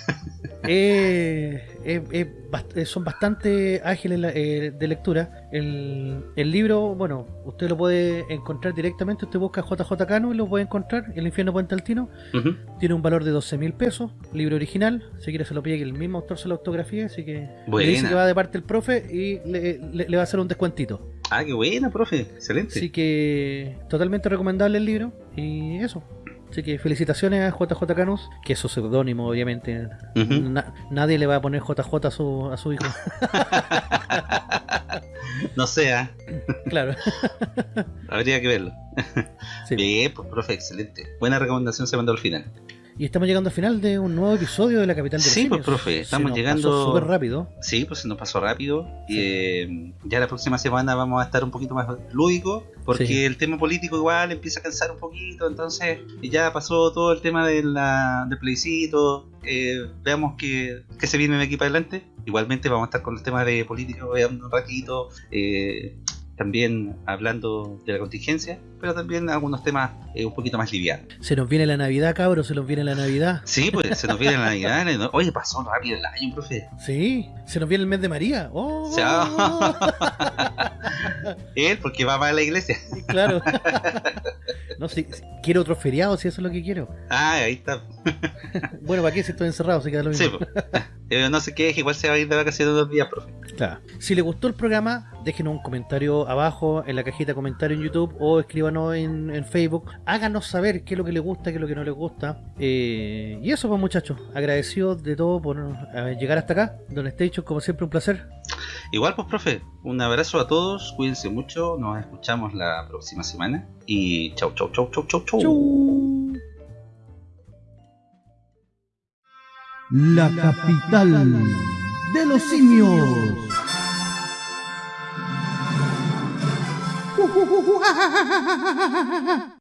Eh, eh, son bastante ágiles la- eh, de lectura. El, el libro, bueno, usted lo puede encontrar directamente. Usted busca JJ Cano y lo puede encontrar. El infierno Puente Altino Ujú. tiene un valor de 12 mil pesos. Libro original. Si quiere, se lo pide que el mismo autor se lo autografía. Así que le Buena. dice que va de parte el profe y le, le- le va a hacer un descuentito. Ah, qué buena, profe. Excelente. Así que totalmente recomendable el libro. Y eso. Así que felicitaciones a JJ Canus, que es su seudónimo, obviamente. Na- nadie le va a poner JJ a su, a su hijo. No sea, claro. habría que verlo. Sí. Bien, pues, profe, excelente. Buena recomendación se mandó al final. Y estamos llegando al final de un nuevo episodio de La Capital de los Sí, pues, profe, Se estamos nos llegando- pasó súper rápido. Sí, pues se nos pasó rápido. Y, eh, ya la próxima semana vamos a estar un poquito más lúdicos, porque Sí. el tema político igual empieza a cansar un poquito. Entonces, ya pasó todo el tema de la, del plebiscito. eh, veamos que, que se viene de aquí para adelante. Igualmente, vamos a estar con el tema de política veamos un ratito. eh, también hablando de la contingencia, pero también algunos temas eh, un poquito más livianos. Se nos viene la Navidad, cabros, se nos viene la Navidad. Sí, pues se nos viene la Navidad. ¿no? Oye, pasó rápido el año, profe. Sí, se nos viene el mes de María. ¡Oh! Él, porque va para la iglesia. claro. no, si, si- quiero otro feriado, si eso es lo que quiero. Ah, ahí está. Bueno, ¿para qué si estoy encerrado? Se queda lo mismo. Sí, pues. Eh, no sé qué, igual se va a ir de vacaciones dos días, profe. Claro. Si le gustó el programa, déjenos un comentario abajo en la cajita de comentarios en YouTube o escríbanos en, en Facebook. Háganos saber qué es lo que les gusta, qué es lo que no les gusta. Eh, y eso, pues muchachos, agradecidos de todo por eh, llegar hasta acá. Don Station, como siempre, un placer. Igual, pues, profe, un abrazo a todos, cuídense mucho, nos escuchamos la próxima semana y chau, chau, chau, chau, chau, chau. La capital de los simios. 啊，哈哈哈哈。